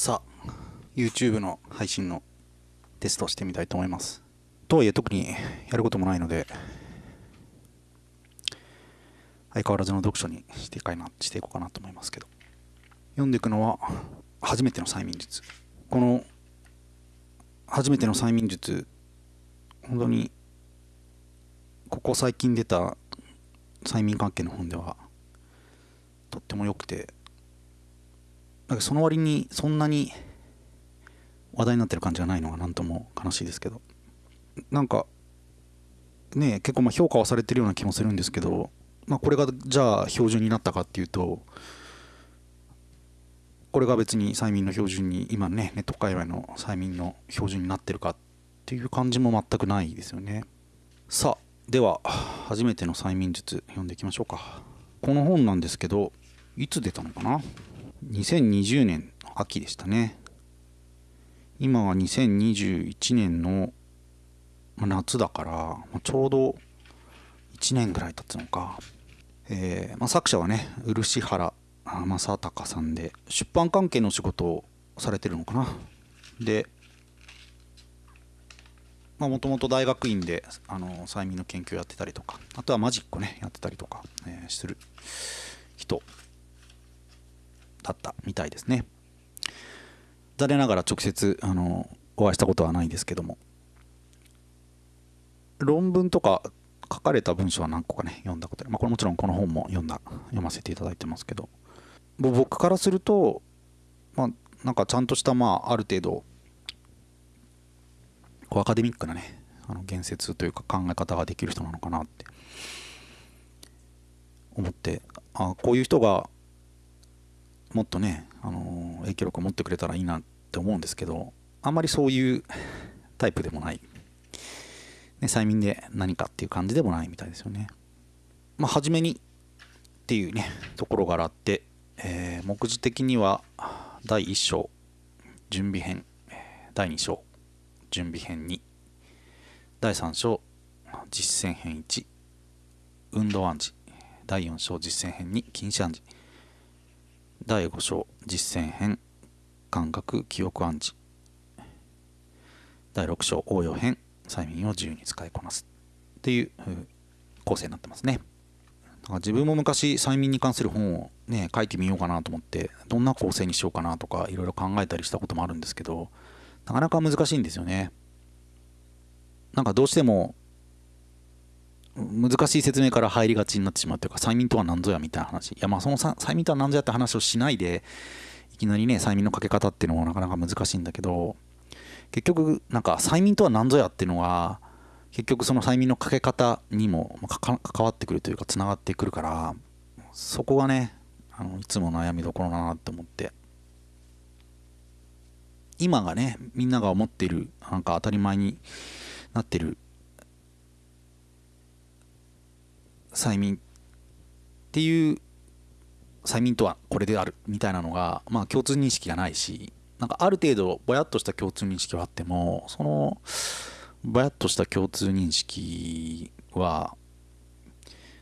さあ YouTube の配信のテストをしてみたいと思います。とはいえ特にやることもないので相変わらずの読書にしていかなしていこうかなと思いますけど。読んでいくのは初めての催眠術。この初めての催眠術本当にここ最近出た催眠関係の本ではとっても良くてなんかその割にそんなに話題になってる感じがないのが何とも悲しいですけど。なんかね結構ま評価はされてるような気もするんですけど、まあ、これがじゃあ標準になったかっていうと。これが別に催眠の標準に今ねネット界隈の催眠の標準になってるかっていう感じも全くないですよね。さあでは初めての催眠術読んでいきましょうか。この本なんですけどいつ出たのかな？2020年秋でしたね。今は2021年の夏だからちょうど1年ぐらい経つのか、えーまあ、作者はね漆原正隆さんで出版関係の仕事をされてるのかな。でもともと大学院であの催眠の研究やってたりとかあとはマジックねやってたりとか、えー、する人だったみたいですね。残念ながら直接あのお会いしたことはないですけども。論文とか書かれた文章は何個かね読んだことまあ、これもちろんこの本も読んだ読ませていただいてますけど。僕からするとまあなんかちゃんとしたまあある程度こうアカデミックなねあの言説というか考え方ができる人なのかなって思ってあこういう人がもっとね、あの影響力を持ってくれたらいいなって思うんですけどあんまりそういうタイプでもない、ね、催眠で何かっていう感じでもないみたいですよね。まあ初めにっていうねところがあって、えー、目次的には第1章準備編第2章準備編2第3章実践編1運動暗示第4章実践編2禁止暗示。第5章実践編感覚記憶暗示。第6章応用編催眠を自由に使いこなす。っていう構成になってますね。だか自分も昔催眠に関する本をね書いてみようかなと思ってどんな構成にしようかなとかいろいろ考えたりしたこともあるんですけどなかなか難しいんですよね。なんかどうしても難しい説明から入りがちになってしまうというか催眠とは何ぞやみたいな話。いやまあその催眠とは何ぞやって話をしないでいきなりね催眠のかけ方っていうのもなかなか難しいんだけど結局なんか催眠とは何ぞやっていうのは結局その催眠のかけ方にも関わってくるというかつながってくるからそこがねあのいつも悩みどころだなって思って。今がねみんなが思っているなんか当たり前になってる催眠っていう催眠とはこれであるみたいなのが、まあ、共通認識がないしなんかある程度ぼやっとした共通認識はあってもそのぼやっとした共通認識は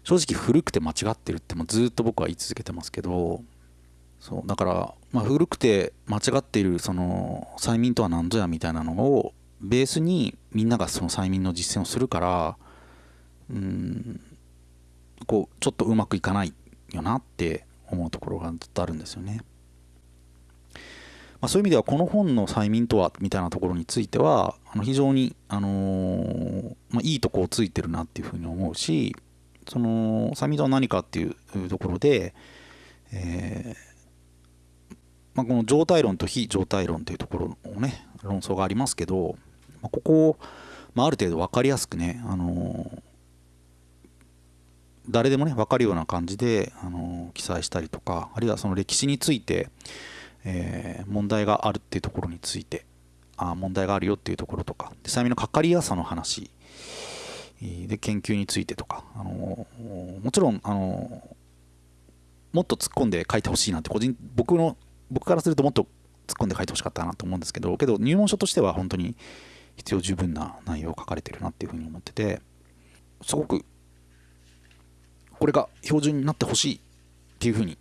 正直古くて間違ってるってもずっと僕は言い続けてますけどそうだから、ま、古くて間違っているその催眠とは何ぞやみたいなのをベースにみんながその催眠の実践をするからうんこうちょっとうまくいかないよなって思うところがずっとあるんですよね。まあ、そういう意味ではこの本の催眠とはみたいなところについてはあの非常に、あのー、まあ、いいとこをついてるなっていうふうに思うしその催眠とは何かっていうところで、えーまあ、この状態論と非状態論というところのね論争がありますけど、ま、ここを、まあ、ある程度分かりやすくね、あのー誰でもね分かるような感じで、あの記載したりとかあるいはその歴史について、えー、問題があるっていうところについてあ問題があるよっていうところとかで催眠のかかりやすさの話で研究についてとか、あのもちろん、あのもっと突っ込んで書いてほしいなって個人僕の僕からするともっと突っ込んで書いてほしかったなと思うんですけどけど入門書としては本当に必要十分な内容を書かれてるなっていうふうに思っててすごくこれが標準になってほしいっていうふうに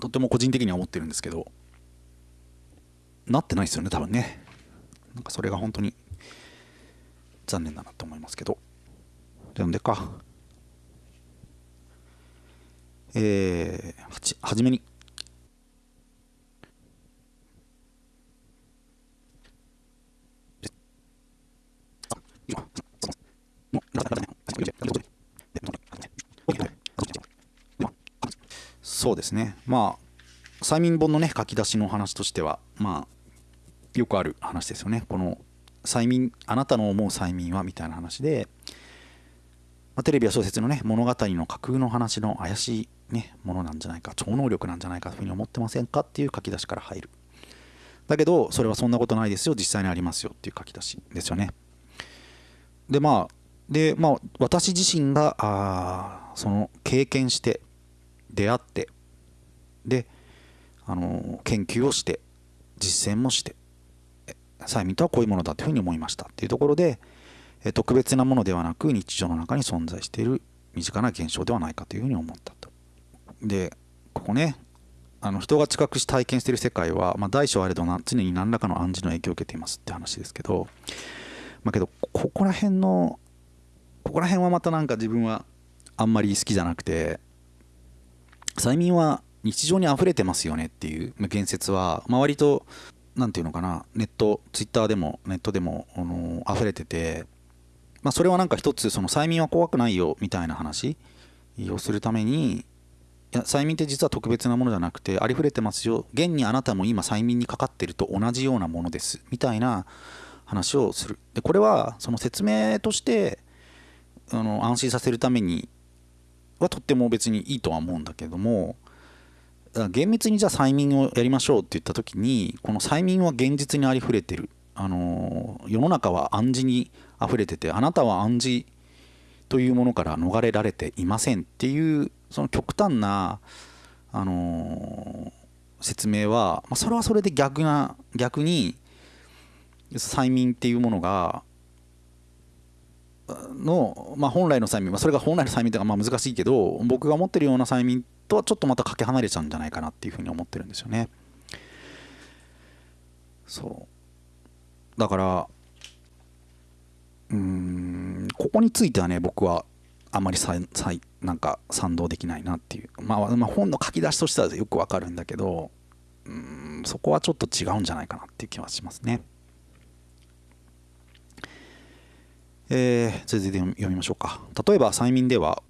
とても個人的には思ってるんですけどなってないですよね多分ね。なんかそれが本当に残念だなと思いますけど。読んでか。えー、はじめにそうですね。まあ催眠本のね書き出しの話としてはまあよくある話ですよね。この催眠あなたの思う催眠はみたいな話で、まあ、テレビや小説のね物語の架空の話の怪しいねものなんじゃないか超能力なんじゃないかというふうに思ってませんかっていう書き出しから入る。だけどそれはそんなことないですよ実際にありますよっていう書き出しですよね。でまあでまあ私自身があその経験して出会ってであの研究をして実践もして催眠とはこういうものだというふうに思いましたっていうところで特別なものではなく日常の中に存在している身近な現象ではないかというふうに思ったと。でここねあの人が知覚し体験している世界は、まあ、大小あれどな常に何らかの暗示の影響を受けていますって話ですけど、まあ、けどここら辺のここら辺はまたなんか自分はあんまり好きじゃなくて催眠は日常に溢れてますよねっていう言説は、まあ、割と何て言うのかなネットツイッターでもネットでもあの溢れてて、まあ、それはなんか一つその催眠は怖くないよみたいな話をするためにいや催眠って実は特別なものじゃなくてありふれてますよ。現にあなたも今催眠にかかってると同じようなものですみたいな話をする。でこれはその説明としてあの安心させるためにはとっても別にいいとは思うんだけども厳密にじゃあ催眠をやりましょうって言った時にこの催眠は現実にありふれてる。あの世の中は暗示にあふれててあなたは暗示というものから逃れられていませんっていうその極端なあの説明は、まあ、それはそれで逆な逆に催眠っていうものがの、まあ、本来の催眠、まあ、それが本来の催眠というかまあ難しいけど僕が思ってるような催眠とはちょっとまたかけ離れちゃうんじゃないかなっていうふうに思ってるんですよね。そうだからうんここについてはね僕はあまりささなんか賛同できないなっていう、まあ、まあ本の書き出しとしてはよくわかるんだけどうんそこはちょっと違うんじゃないかなっていう気はしますね。えー、続いて読みましょうか。例えば催眠では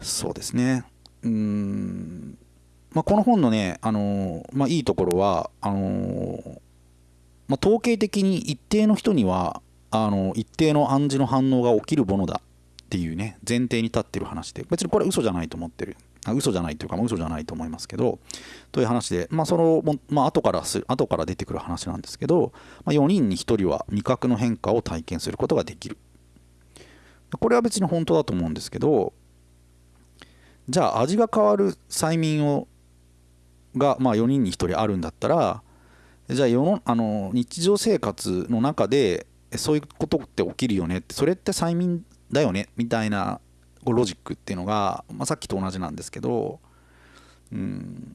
そうですね。うん、まあ、この本のね、あのまあ、いいところはあのまあ、統計的に一定の人にはあの一定の暗示の反応が起きるものだっていうね前提に立ってる話で別にこれ嘘じゃないと思ってる。あ嘘じゃないというか、まあ、嘘じゃないと思いますけどという話でまあそのまあ後からす後から出てくる話なんですけど、ま、4人に1人は味覚の変化を体験することができる。これは別に本当だと思うんですけどじゃあ味が変わる催眠をが、まあ、4人に1人あるんだったらじゃあ世のあの日常生活の中でそういうことって起きるよねってそれって催眠だよねみたいなロジックっていうのが、まあ、さっきと同じなんですけど、うん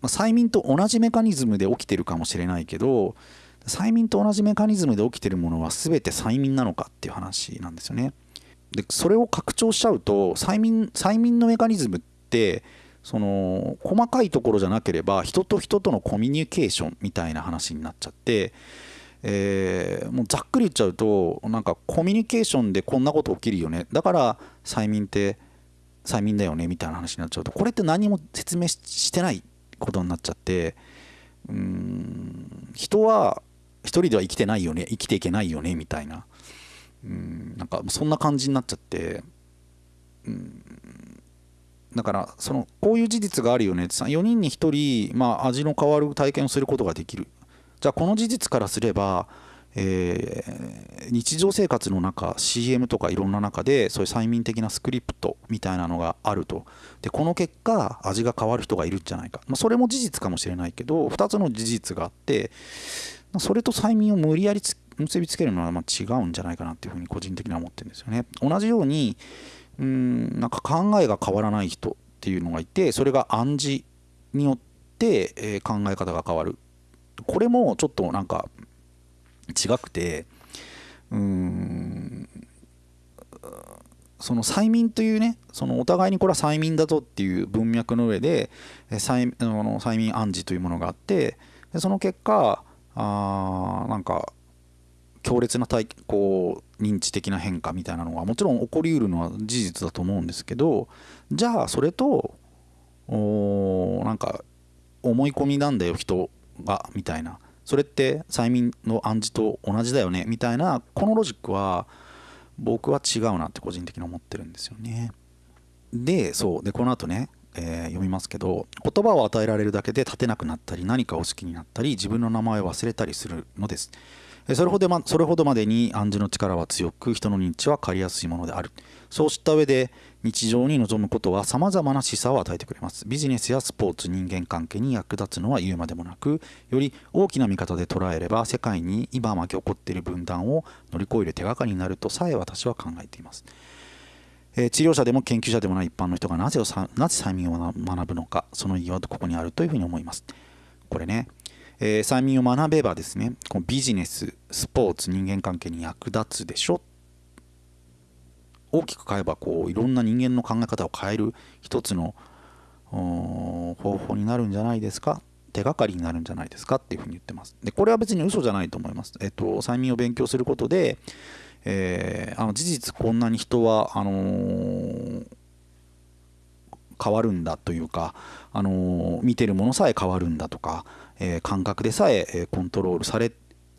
まあ、催眠と同じメカニズムで起きてるかもしれないけど催眠と同じメカニズムで起きてるものは全て催眠なのかっていう話なんですよね。でそれを拡張しちゃうと催眠催眠のメカニズムってその細かいところじゃなければ人と人とのコミュニケーションみたいな話になっちゃって、えー、もうざっくり言っちゃうとなんかコミュニケーションでこんなこと起きるよね。だから催眠って催眠だよねみたいな話になっちゃうとこれって何も説明してないことになっちゃってうん人は一人では生きてないよね生きていけないよねみたいな。うんなんかそんな感じになっちゃってうんだからそのこういう事実があるよねって4人に1人、まあ、味の変わる体験をすることができる。じゃあこの事実からすれば、えー、日常生活の中 CM とかいろんな中でそういう催眠的なスクリプトみたいなのがあると。でこの結果味が変わる人がいるんじゃないか、まあ、それも事実かもしれないけど2つの事実があってそれと催眠を無理やり結びつけるのはま違うんじゃないかなっていうふうに個人的には思ってるんですよね。同じようにうんなんか考えが変わらない人っていうのがいてそれが暗示によって、え考え方が変わる。これもちょっとなんか違くてうーんその催眠というねそのお互いにこれは催眠だぞっていう文脈の上で催あの催眠暗示というものがあってでその結果あなんか強烈な体こう認知的な変化みたいなのがもちろん起こりうるのは事実だと思うんですけどじゃあそれとおなんか思い込みなんだよ人がみたいなそれって催眠の暗示と同じだよねみたいなこのロジックは僕は違うなって個人的に思ってるんですよね。でそうでこの後ね、えー、読みますけど言葉を与えられるだけで立てなくなったり何かを好きになったり自分の名前を忘れたりするのです。それほどまそれほどまでに暗示の力は強く人の認知は借りやすいものである。そうした上で日常に臨むことは様々な示唆を与えてくれます。ビジネスやスポーツ人間関係に役立つのは言うまでもなくより大きな見方で捉えれば世界に今巻き起こっている分断を乗り越える手がかりになるとさえ私は考えています。え治療者でも研究者でもない一般の人がなぜをなぜ催眠を学ぶのかその意義はここにあるというふうに思います。これねえー、催眠を学べばですねこのビジネススポーツ人間関係に役立つでしょ。大きく変えばこういろんな人間の考え方を変える一つの方法になるんじゃないですか。手がかりになるんじゃないですか。っていうふうに言ってます。でこれは別に嘘じゃないと思います。えっと催眠を勉強することで、えー、あの事実こんなに人はあのー変わるんだというか、あの見てるものさえ変わるんだとか、えー、感覚でさえコントロールされ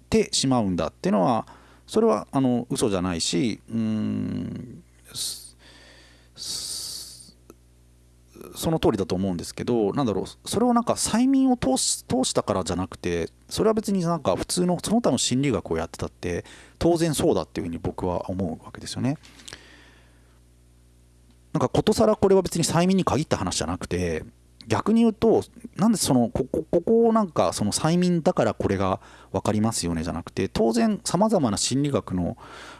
てしまうんだっていうのはそれはあの嘘じゃないしうんその通りだと思うんですけどなんだろうそれをなんか催眠を通し通したからじゃなくてそれは別になんか普通のその他の心理学をやってたって当然そうだっていうふうに僕は思うわけですよね。なんかことさらこれは別に催眠に限った話じゃなくて逆に言うとなんでそのここここをなんかその催眠だからこれが分かりますよねじゃなくて当然さまざまな心理学の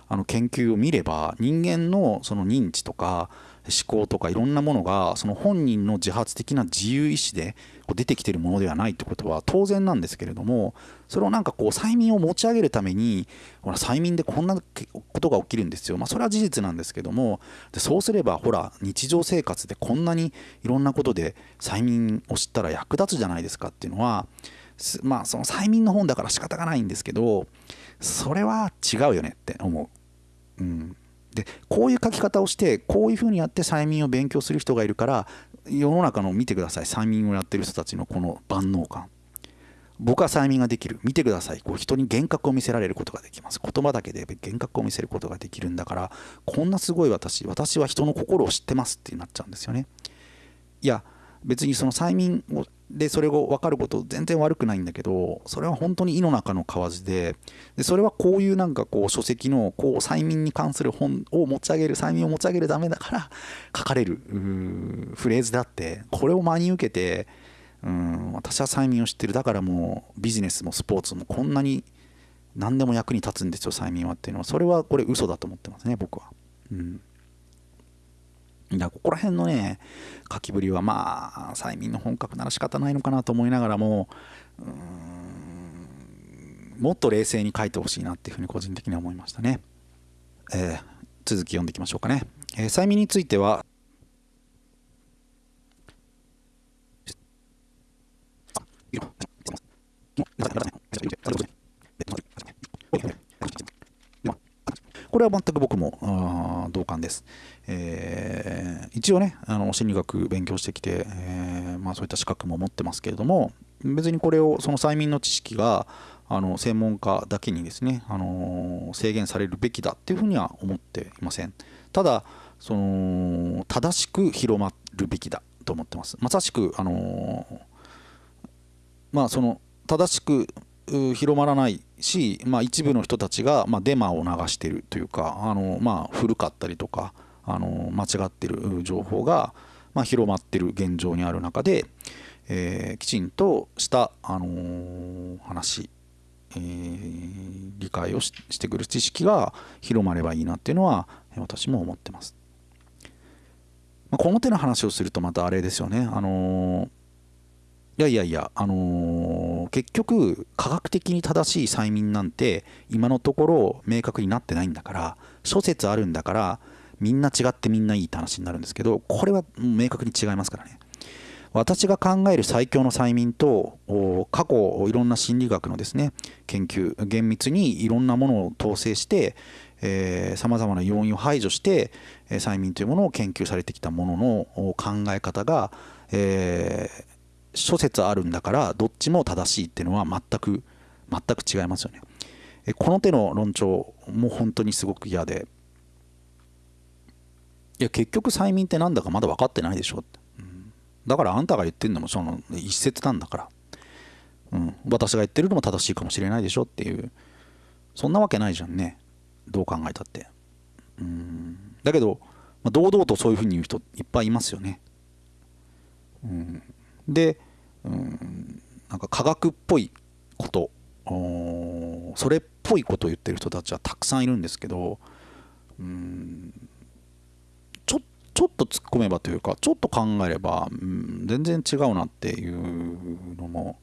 あの研究を見れば人間のその認知とか思考とかいろんなものがその本人の自発的な自由意志で出てきてるものではないってことは当然なんですけれどもそれをなんかこう催眠を持ち上げるためにほら催眠でこんなことが起きるんですよまあそれは事実なんですけどもでそうすればほら日常生活でこんなにいろんなことで催眠を知ったら役立つじゃないですかっていうのはまあその催眠の本だから仕方がないんですけどそれは違うよねって思う。うんでこういう書き方をしてこういうふうにやって催眠を勉強する人がいるから世の中の見てください。催眠をやってる人たちのこの万能感。僕は催眠ができる。見てください。こう人に幻覚を見せられることができます。言葉だけで幻覚を見せることができるんだからこんなすごい私私は人の心を知ってますってなっちゃうんですよね。いや別にその催眠をでそれを分かること全然悪くないんだけどそれは本当に井の中の蛙ででそれはこういうなんかこう書籍のこう催眠に関する本を持ち上げる催眠を持ち上げるためだから書かれるフレーズであってこれを真に受けてうん私は催眠を知ってる。だからもうビジネスもスポーツもこんなに何でも役に立つんですよ催眠はっていうのは。それはこれ嘘だと思ってますね僕は。うん。だここら辺のね書きぶりはまあ催眠の本格なら仕方ないのかなと思いながらももっと冷静に書いてほしいなっていうふうに個人的には思いましたね、えー、続き読んでいきましょうかね、えー、催眠についてはこれは全く僕も同感です。えー、一応ねあの心理学勉強してきて、えー、まあ、そういった資格も持ってますけれども別にこれをその催眠の知識があの専門家だけにですね、あの制限されるべきだっていうふうには思っていません。ただその正しく広まるべきだと思ってます。まさしくあのまあその正しく広まらないし、まあ、一部の人たちが、ま、デマを流しているというかあの、まあ、古かったりとかあの間違ってる情報が、まあ、広まってる現状にある中で、えー、きちんとした、あのー、話えー、理解をしてくる知識が広まればいいなっていうのは私も思ってます。まあ、この手の話をするとまたあれですよね。あの、いやいやいや、あの、結局科学的に正しい催眠なんて今のところ明確になってないんだから諸説あるんだからみんな違ってみんないいって話になるんですけどこれは明確に違いますからね。私が考える最強の催眠と過去いろんな心理学のですね研究厳密にいろんなものを統制してさまざまな要因を排除して、え、催眠というものを研究されてきたものの考え方が、えー、諸説あるんだからどっちも正しいっていうのは全く全く違いますよね。えこの手の論調も本当にすごく嫌でいや結局催眠ってなんだかまだ分かってないでしょって。だからあんたが言ってるのもその一説なんだから、うん、私が言ってるのも正しいかもしれないでしょっていう。そんなわけないじゃんね。どう考えたって。うん。だけど、まあ、堂々とそういうふうに言う人いっぱいいますよね、うん、で、うん、なんか科学っぽいこと。それっぽいことを言ってる人たちはたくさんいるんですけどうん。ちょっと突っ込めばというかちょっと考えれば、うん、全然違うなっていうのも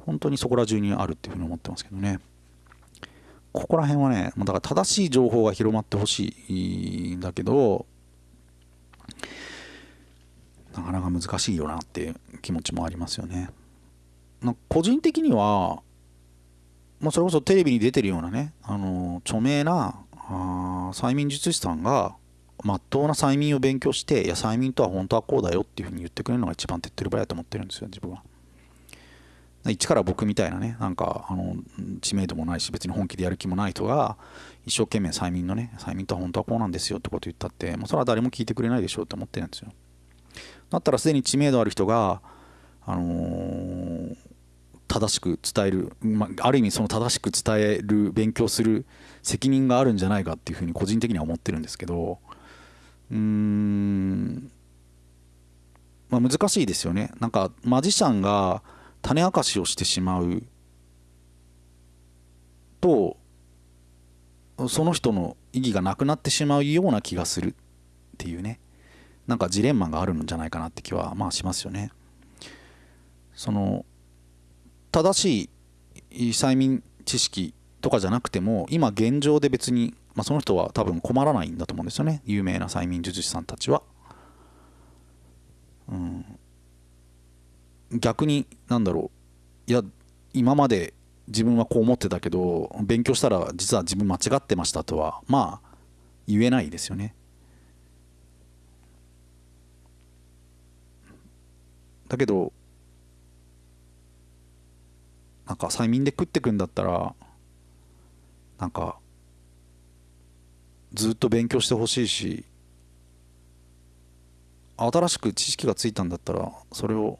本当にそこら中にあるっていうふうに思ってますけどね。ここら辺はねだから正しい情報が広まってほしいんだけどなかなか難しいよなっていう気持ちもありますよね。個人的にはまあ、それこそテレビに出てるようなね、あの著名なあ催眠術師さんがまっとうな催眠を勉強していや催眠とは本当はこうだよっていうふうに言ってくれるのが一番手っ取り早いと思ってるんですよ自分は。一から僕みたいなねなんかあの知名度もないし別に本気でやる気もない人が一生懸命催眠のね催眠とは本当はこうなんですよってこと言ったってもうそれは誰も聞いてくれないでしょうって思ってるんですよ。だったらすでに知名度ある人があのー、正しく伝える、まあ、ある意味その正しく伝える勉強する責任があるんじゃないかっていうふうに個人的には思ってるんですけどうーん、まあ、難しいですよね。なんかマジシャンが種明かしをしてしまう。とその人の意義がなくなってしまうような気がするっていうね。なんかジレンマがあるんじゃないかなって気はまあしますよね。その正しい催眠知識とかじゃなくても今現状で別にまあ、その人は多分困らないんだと思うんですよね有名な催眠術師さんたちは。うん、逆になんだろういや今まで自分はこう思ってたけど勉強したら実は自分間違ってましたとはまあ言えないですよね。だけどなんか催眠で食ってくんだったらなんかずっと勉強してほしいし新しく知識がついたんだったらそれを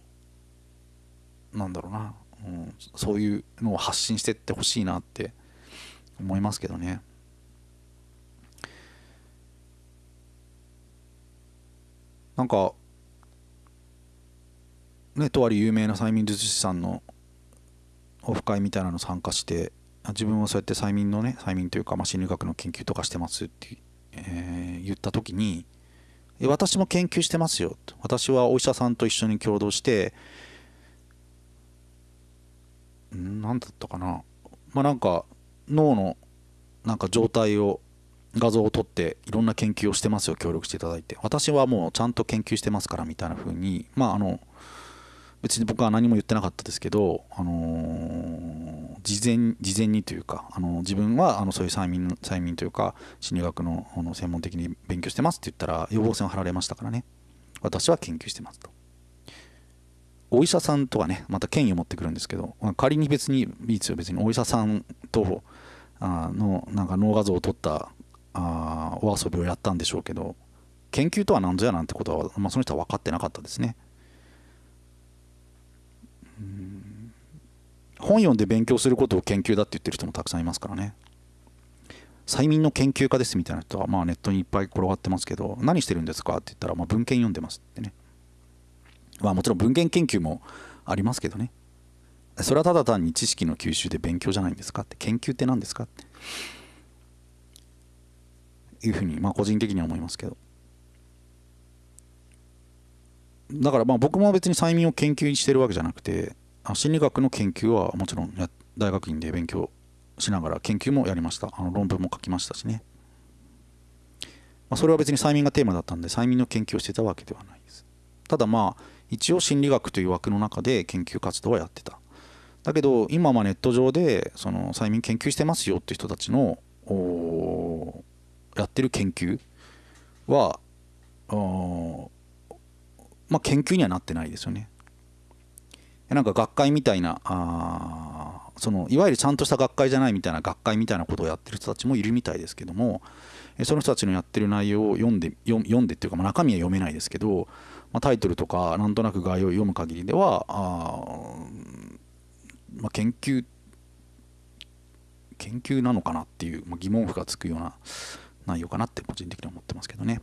なんだろうな、うん、そういうのを発信してってほしいなって思いますけどね。なんかねとある有名な催眠術師さんのオフ会みたいなの参加して自分はそうやって催眠のね催眠というか、まあ、心理学の研究とかしてますって、えー、言った時に私も研究してますよと。私はお医者さんと一緒に共同して何だったかな。まあなんか脳のなんか状態を画像を撮っていろんな研究をしてますよ協力していただいて。私はもうちゃんと研究してますからみたいな風に。まああの別に僕は何も言ってなかったですけど、あのー、事前事前にというか、あの自分はあのそういう催眠催眠というか心理学のあの専門的に勉強してますって言ったら予防線を張られましたからね。私は研究してますと。お医者さんとはねまた権威を持ってくるんですけど、まあ、仮に別にいいですよ。別にお医者さんとあのなんか脳画像を撮ったあお遊びをやったんでしょうけど研究とは何ぞやなんてことは、まあ、その人は分かってなかったですね。本読んで勉強することを研究だって言ってる人もたくさんいますからね。催眠の研究家ですみたいな人はまあネットにいっぱい転がってますけど何してるんですかって言ったらまあ文献読んでますってね。まあもちろん文献研究もありますけどね。それはただ単に知識の吸収で勉強じゃないんですかって。研究って何ですかって。いうふうにまあ個人的には思いますけど。だからまあ僕も別に催眠を研究してるわけじゃなくて心理学の研究はもちろん大学院で勉強しながら研究もやりました。あの論文も書きましたしね、まあ、それは別に催眠がテーマだったんで催眠の研究をしてたわけではないです。ただまあ一応心理学という枠の中で研究活動はやってた。だけど今はネット上でその催眠研究してますよって人たちのやってる研究はまあ研究にはなってないですよね。なんか学会みたいなあそのいわゆるちゃんとした学会じゃないみたいな学会みたいなことをやってる人たちもいるみたいですけどもその人たちのやってる内容を読んで読んでっていうか、まあ、中身は読めないですけど、まあ、タイトルとかなんとなく概要を読む限りではあ、まあ、研究研究なのかなっていう、まあ、疑問符がつくような内容かなって個人的には思ってますけどね。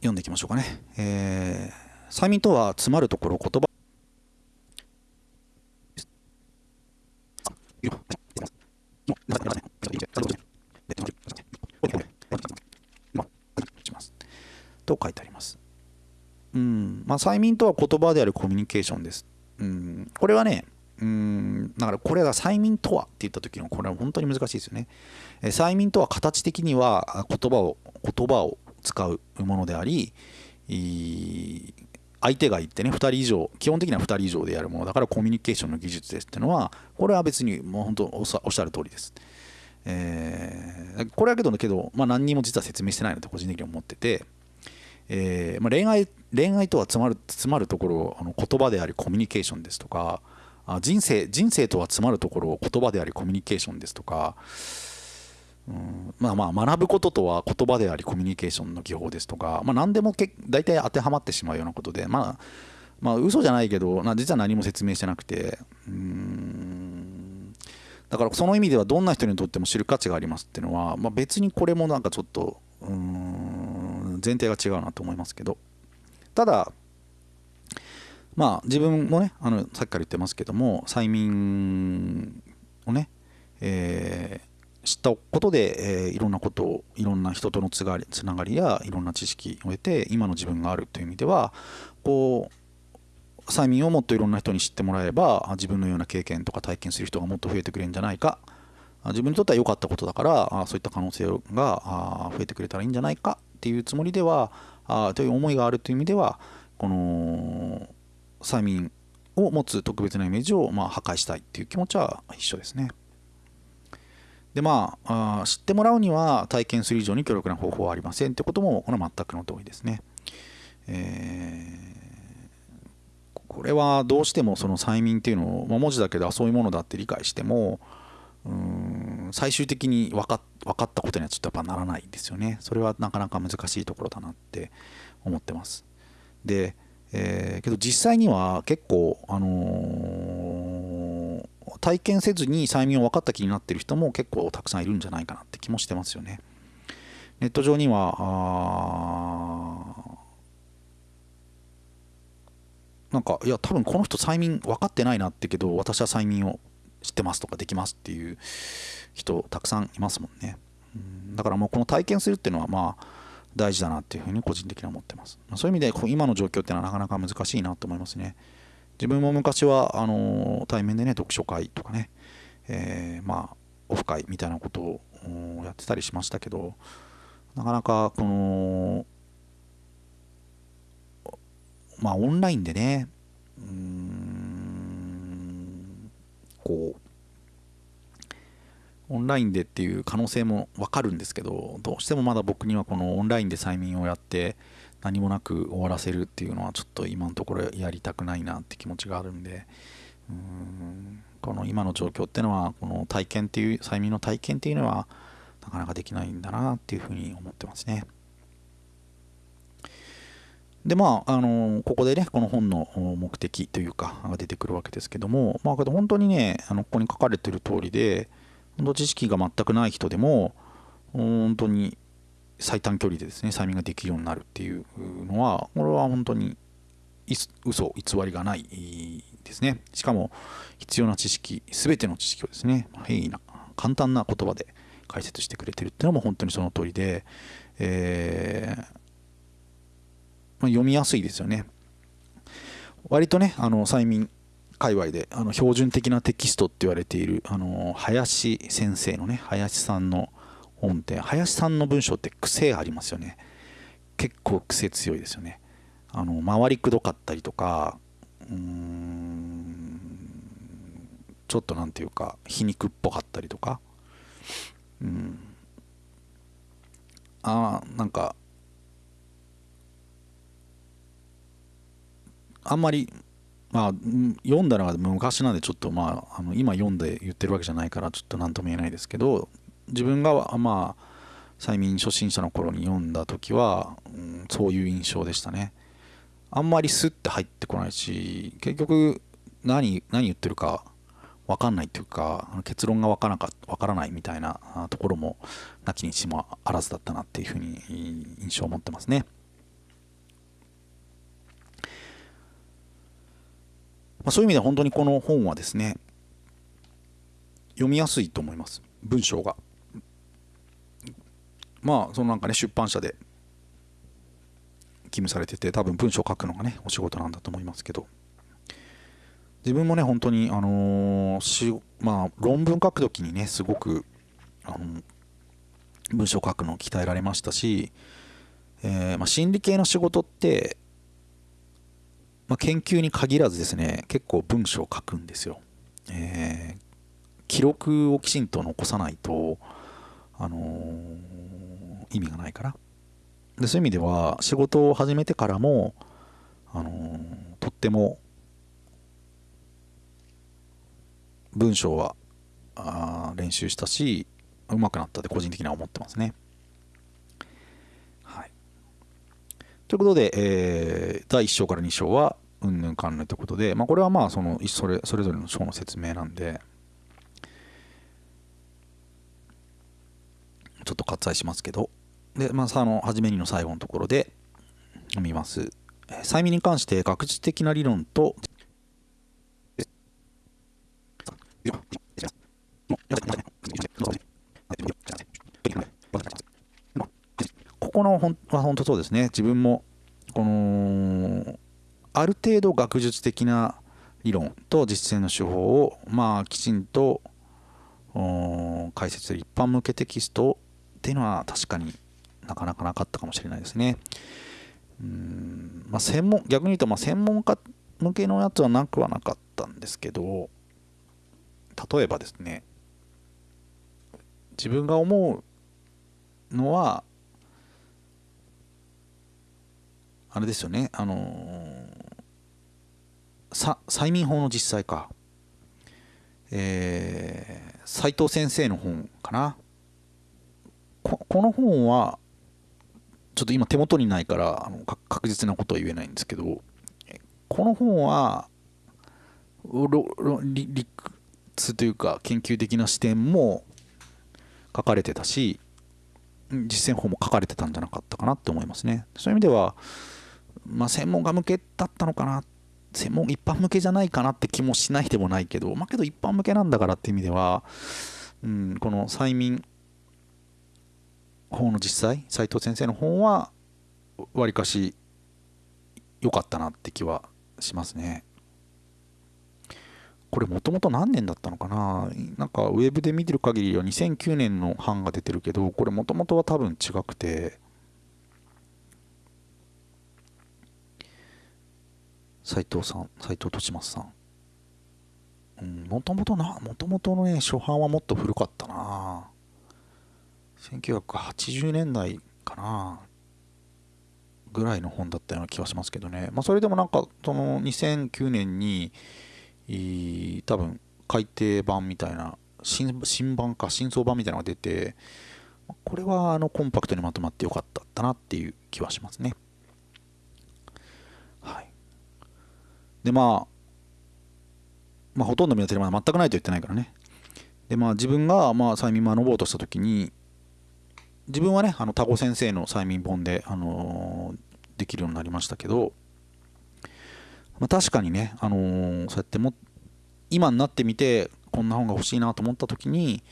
読んでいきましょうかね、えー、催眠とは詰まるところ言と書いてあります。うんまあ、催眠とは言葉であるコミュニケーションです。うんこれはね、うんだからこれが催眠とはって言った時のこれは本当に難しいですよね。え催眠とは形的には言葉を言葉を使うものであり相手が言ってね2人以上基本的には2人以上でやるものだからコミュニケーションの技術ですっていうのはこれは別にもう本当おっしゃる通りです。えー、これはけどけど、まあ、何にも実は説明してないのと個人的に思ってて、えーまあ、恋愛恋愛とは詰まる詰まるところあの言葉でありコミュニケーションですとか人生人生とは詰まるところ言葉でありコミュニケーションですとかうん。まあまあ学ぶこととは言葉でありコミュニケーションの技法ですとか、まあ、何でもけ大体当てはまってしまうようなことでまあまあ嘘じゃないけど実は何も説明してなくてうん。だからその意味ではどんな人にとっても知る価値がありますっていうのは、まあ、別にこれもなんかちょっとうん前提が違うなと思いますけど。ただまあ自分もねあのさっきから言ってますけども催眠をね、えー知ったことで、えー、いろんなことをいろんな人とのつがりつながりやいろんな知識を得て今の自分があるという意味ではこう催眠をもっといろんな人に知ってもらえば自分のような経験とか体験する人がもっと増えてくれるんじゃないか自分にとっては良かったことだからそういった可能性が増えてくれたらいいんじゃないかっていうつもりではという思いがあるという意味ではこの催眠を持つ特別なイメージをまあ破壊したいっていう気持ちは一緒ですね。でまあ知ってもらうには体験する以上に強力な方法はありませんってこともこれは全くの同意ですね。えー、これはどうしてもその催眠っていうのを、まあ、文字だけではそういうものだって理解してもうん最終的に分か分かったことにはちょっとやっぱならないんですよね。それはなかなか難しいところだなって思ってます。で、えー、けど実際には結構あのー体験せずに催眠を分かった気になってる人も結構たくさんいるんじゃないかなって気もしてますよね。ネット上にはなんかいや多分この人催眠分かってないなってけど私は催眠を知ってますとかできますっていう人たくさんいますもんね。だからもうこの体験するっていうのはまあ大事だなっていうふうに個人的には思ってます。そういう意味で今の状況っていうのはなかなか難しいなと思いますね。自分も昔はあの対面でね読書会とかね、えー、まあオフ会みたいなことをやってたりしましたけどなかなかこのまあオンラインでねうんこうオンラインでっていう可能性も分かるんですけどどうしてもまだ僕にはこのオンラインで催眠をやって何もなく終わらせるっていうのはちょっと今のところやりたくないなって気持ちがあるんでうんこの今の状況っていうのはこの体験っていう催眠の体験っていうのはなかなかできないんだなっていうふうに思ってますね。でまあ、あのここでねこの本の目的というかが出てくるわけですけどもまあ本当にねあのここに書かれてる通りで本当知識が全くない人でも本当に最短距離でですね催眠ができるようになるっていうのはこれは本当に嘘偽りがないですね。しかも必要な知識全ての知識をですね平易な簡単な言葉で解説してくれてるっていうのも本当にその通りで、えー、まあ、読みやすいですよね。割とねあの催眠界隈であの標準的なテキストって言われているあの林先生のね林さんの本って林さんの文章って癖ありますよね。結構癖強いですよね。あの回りくどかったりとかうーんちょっと何て言うか皮肉っぽかったりとか。うん。ああなんかあんまりまあ読んだのが昔なんでちょっとまああの今読んで言ってるわけじゃないからちょっと何とも言えないですけど自分がまあ催眠初心者の頃に読んだ時は、うん、そういう印象でしたねあんまりスッて入ってこないし結局何何言ってるか分かんないっていうか結論が分からなか分からないみたいなところもなきにしもあらずだったなっていうふうに印象を持ってますね。まあ、そういう意味では本当にこの本はですね読みやすいと思います文章が。まあそのなんかね出版社で勤務されてて多分文章を書くのがねお仕事なんだと思いますけど。自分もね本当にあのー、しまあ論文書く時にねすごくあの文章を書くのを鍛えられましたし、えー、まあ、心理系の仕事って、まあ、研究に限らずですね結構文章を書くんですよ、えー、記録をきちんと残さないとあのー、意味がないからでそういう意味では仕事を始めてからも、あのー、とっても文章はあ練習したしうまくなったって個人的には思ってますね。はい、ということで、えー、第1章から2章はうんぬんかんぬんということで、まあ、これはまあそのそれそれぞれの章の説明なんでちょっと割愛しますけどで、まあ、あの初めにの最後のところで読みます。催眠に関して学術的な理論とここの本は本当そうですね自分もこのある程度学術的な理論と実践の手法をまあきちんと解説する一般向けテキストをっていうのは確かになかなかなかったかもしれないですね。うんまあ、専門逆に言うとまあ専門家向けのやつはなくはなかったんですけど例えばですね自分が思うのはあれですよねあのー、催眠法の実際かえー、斉藤先生の本かなこの本はちょっと今手元にないからあの確実なことは言えないんですけどこの本は理屈というか研究的な視点も書かれてたし実践法も書かれてたんじゃなかったかなって思いますね。そういう意味では、まあ、専門家向けだったのかな専門一般向けじゃないかなって気もしないでもないけどまあけど一般向けなんだからっていう意味では、うん、この催眠方の実際斉藤先生の本はわりかし良かったなって気はしますね。これもともと何年だったのかな？なんかウェブで見てる限りは2009年の版が出てるけどこれもともとは多分違くて。斉藤さん斉藤利正さん。もともとなもともとのね初版はもっと古かったな。1980年代かなぐらいの本だったような気がしますけどね、まあ、それでもなんかその2009年に多分改訂版みたいな新新版か新装版みたいなのが出てこれはあのコンパクトにまとまってよかったったなっていう気はしますね。はい。でまあまあほとんど見当たり前全くないと言ってないからね。でまあ自分がまあ催眠学ぼうとした時に自分はねあのタコ先生の催眠本で、あのー、できるようになりましたけどまあ、確かにね、あのー、そうやっても今になってみてこんな本が欲しいなと思った時に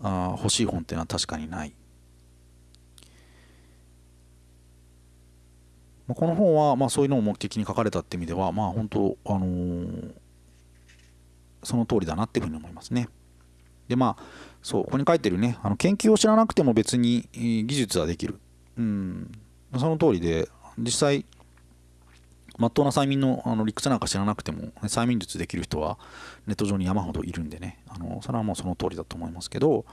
あ欲しい本っていうのは確かにない、まあ、この本はまあそういうのを目的に書かれたって意味ではまあ本当あのー、その通りだなっていうふうに思いますね。でまあそうここに書いてるね。あの研究を知らなくても別に技術はできる。うん。その通りで実際まっとうな催眠のあの理屈なんか知らなくても、ね、催眠術できる人はネット上に山ほどいるんでね。あのそれはもうその通りだと思いますけど、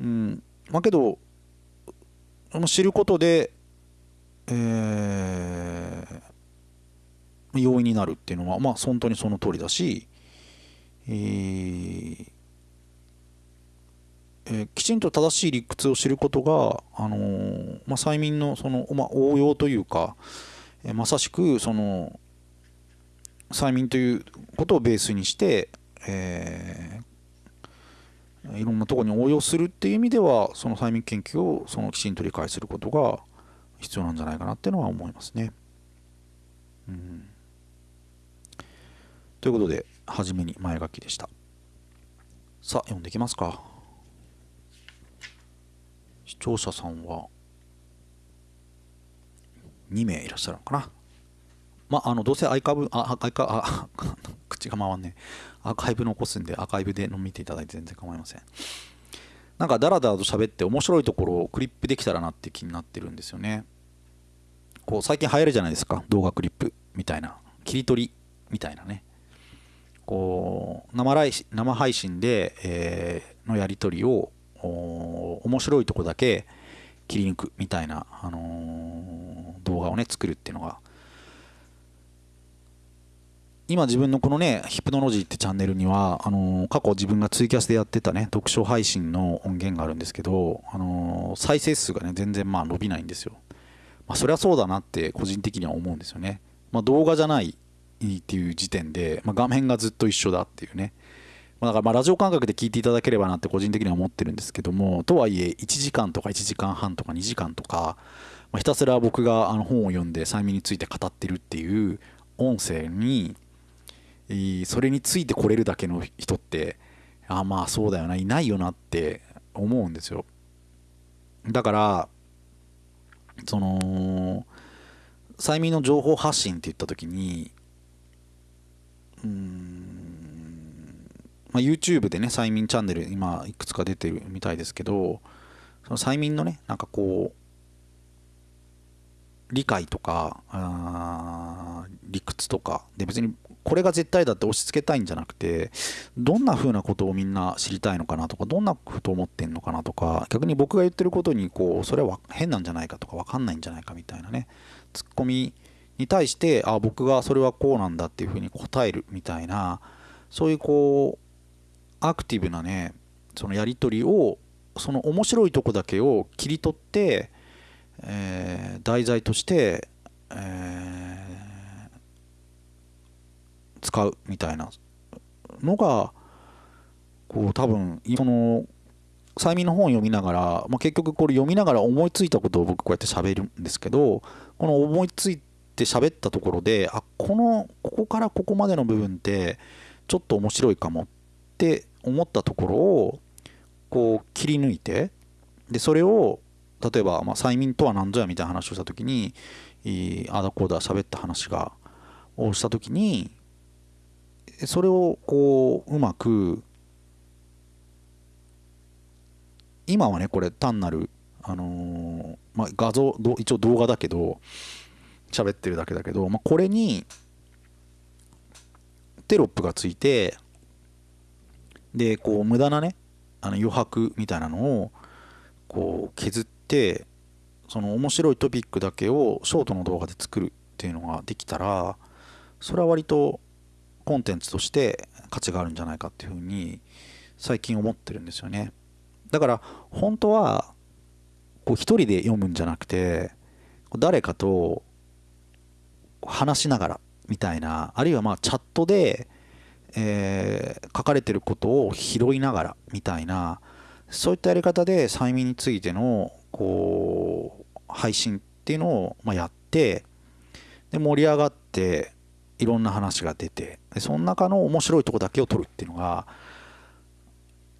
うん。まあ、けど知ることで、えー、容易になるっていうのはまあ本当にその通りだし、えーえー、きちんと正しい理屈を知ることが、あのー、まあ、催眠のその、まあ、応用というか、えまさしくその催眠ということをベースにして、え、いろんなところに応用するっていう意味ではその催眠研究をそのきちんと理解することが必要なんじゃないかなっていうのは思いますね。うん、ということで初めに前書きでした。さあ読んでいきますか。視聴者さんは2名いらっしゃるのかな？まあ、あのどうせアイカブ、あ、アイカ、あ、口が回んねアーカイブ残すんで、アーカイブで見ていただいて全然構いません。なんかダラダラと喋って面白いところをクリップできたらなって気になってるんですよね。こう最近流行るじゃないですか、動画クリップみたいな。切り取りみたいなね。こう生生配信で、えー、のやり取りを面白いとこだけ切り抜くみたいな、あのー、動画をね作るっていうのが今自分のこのねヒプノロジーってチャンネルにはあのー、過去自分がツイキャスでやってたね読書配信の音源があるんですけど、あのー、再生数がね全然まあ伸びないんですよ、まあ、そりゃそうだなって個人的には思うんですよね、まあ、動画じゃないっていう時点で、まあ、画面がずっと一緒だっていうね。まだからまあラジオ感覚で聞いていただければなって個人的には思ってるんですけどもとはいえ1時間とか1時間半とか2時間とか、まあ、ひたすら僕があの本を読んで催眠について語ってるっていう音声にそれについてこれるだけの人ってあまあそうだよないないよなって思うんですよ。だからその催眠の情報発信って言った時にうんまあ、YouTube でね催眠チャンネル今いくつか出てるみたいですけどその催眠のねなんかこう理解とか理屈とかで別にこれが絶対だって押し付けたいんじゃなくてどんな風なことをみんな知りたいのかなとかどんなこと思ってんのかなとか逆に僕が言ってることにこうそれは変なんじゃないかとか分かんないんじゃないかみたいなねツッコミに対してあ僕がそれはこうなんだっていう風に答えるみたいなそういうこうアクティブなねそのやり取りをその面白いとこだけを切り取って、えー、題材として、えー、使うみたいなのがこう多分その催眠の本を読みながら、まあ、結局これ読みながら思いついたことを僕こうやって喋るんですけどこの思いついて喋ったところであこのここからここまでの部分ってちょっと面白いかもって思ったところをこう切り抜いてでそれを例えば、まあ、催眠とは何ぞやみたいな話をした時にあだこうだ喋った話がをした時にそれをこううまく今はねこれ単なる、あの、まあ、画像一応動画だけど喋ってるだけだけど、まあ、これにテロップがついてでこう無駄なねあの余白みたいなのをこう削ってその面白いトピックだけをショートの動画で作るっていうのができたらそれは割とコンテンツとして価値があるんじゃないかっていうふうに最近思ってるんですよね。だから本当はこう一人で読むんじゃなくて誰かと話しながらみたいなあるいはまあチャットでえー、書かれてることを拾いながらみたいなそういったやり方で催眠についてのこう配信っていうのを、まあ、やってで盛り上がっていろんな話が出てでその中の面白いとこだけを取るっていうのが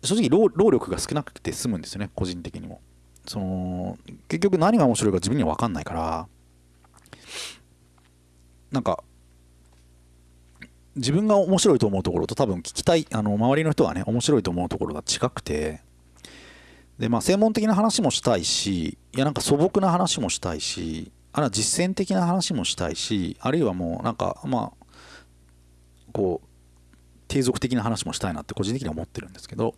正直労労力が少なくて済むんですよね個人的にも。その結局何が面白いか自分には分かんないからなんか自分が面白いと思うところと多分聞きたいあの周りの人はね面白いと思うところが近くて。でまあ専門的な話もしたいしいやなんか素朴な話もしたいしあるいは実践的な話もしたいしあるいはもうなんかまあこう継続的な話もしたいなって個人的には思ってるんですけど、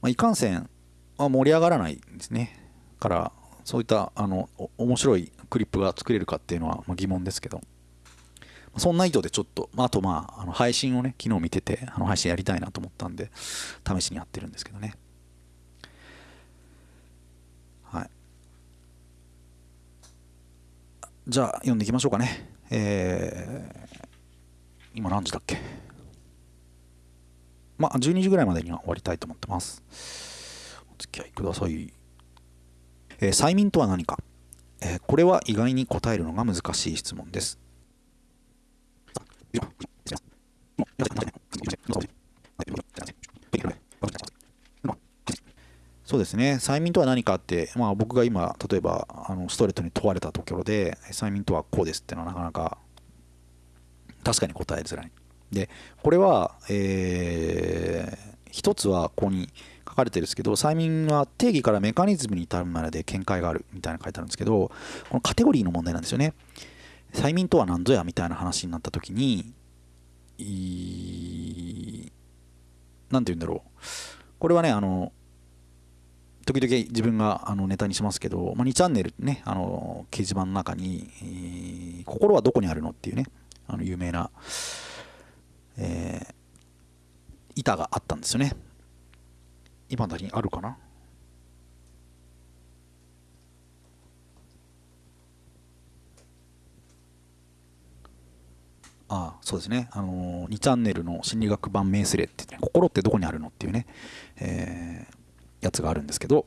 まあ、いかんせん、まあ、盛り上がらないんですね。からそういったあの面白いクリップが作れるかっていうのはま疑問ですけど。そんな意図でちょっと、まあ、あとまああの配信をね昨日見ててあの配信やりたいなと思ったんで試しにやってるんですけどね。はい。じゃあ読んでいきましょうかね。えー、今何時だっけ？まあ12時ぐらいまでには終わりたいと思ってます。お付き合いください。えー、催眠とは何か、えー、これは意外に答えるのが難しい質問です。そうですね。催眠とは何かって、まあ、僕が今例えばあのストレートに問われたところで催眠とはこうですっていうのはなかなか確かに答えづらい。でこれは、えー、一つはここに書かれてるんですけど催眠は定義からメカニズムに至るまで見解があるみたいな書いてあるんですけどこのカテゴリーの問題なんですよね。催眠とは何ぞやみたいな話になった時に何て言うんだろうこれはねあの時々自分があのネタにしますけど、まあ、2チャンネルねあの掲示板の中に「心はどこにあるの?」っていうねあの有名な、えー、板があったんですよね今だにあるかな？あそうですね、あのー、2チャンネルの心理学版名スレって、ね、心ってどこにあるのっていうね、えー、やつがあるんですけど、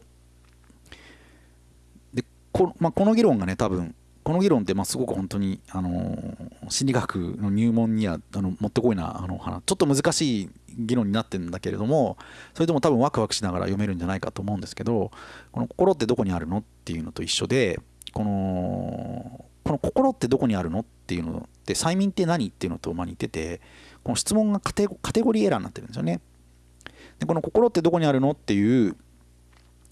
でこ,、まあ、この議論がね、多分この議論ってまあすごく本当に、あのー、心理学の入門にはあのもってこいなあの話ちょっと難しい議論になってるんだけれどもそれでも多分ワクワクしながら読めるんじゃないかと思うんですけどこの心ってどこにあるのっていうのと一緒でこのこの心ってどこにあるのっていうのって催眠って何っていうのと似ててこの質問がカテゴリーエラーになってるんですよね。でこの心ってどこにあるのっていう、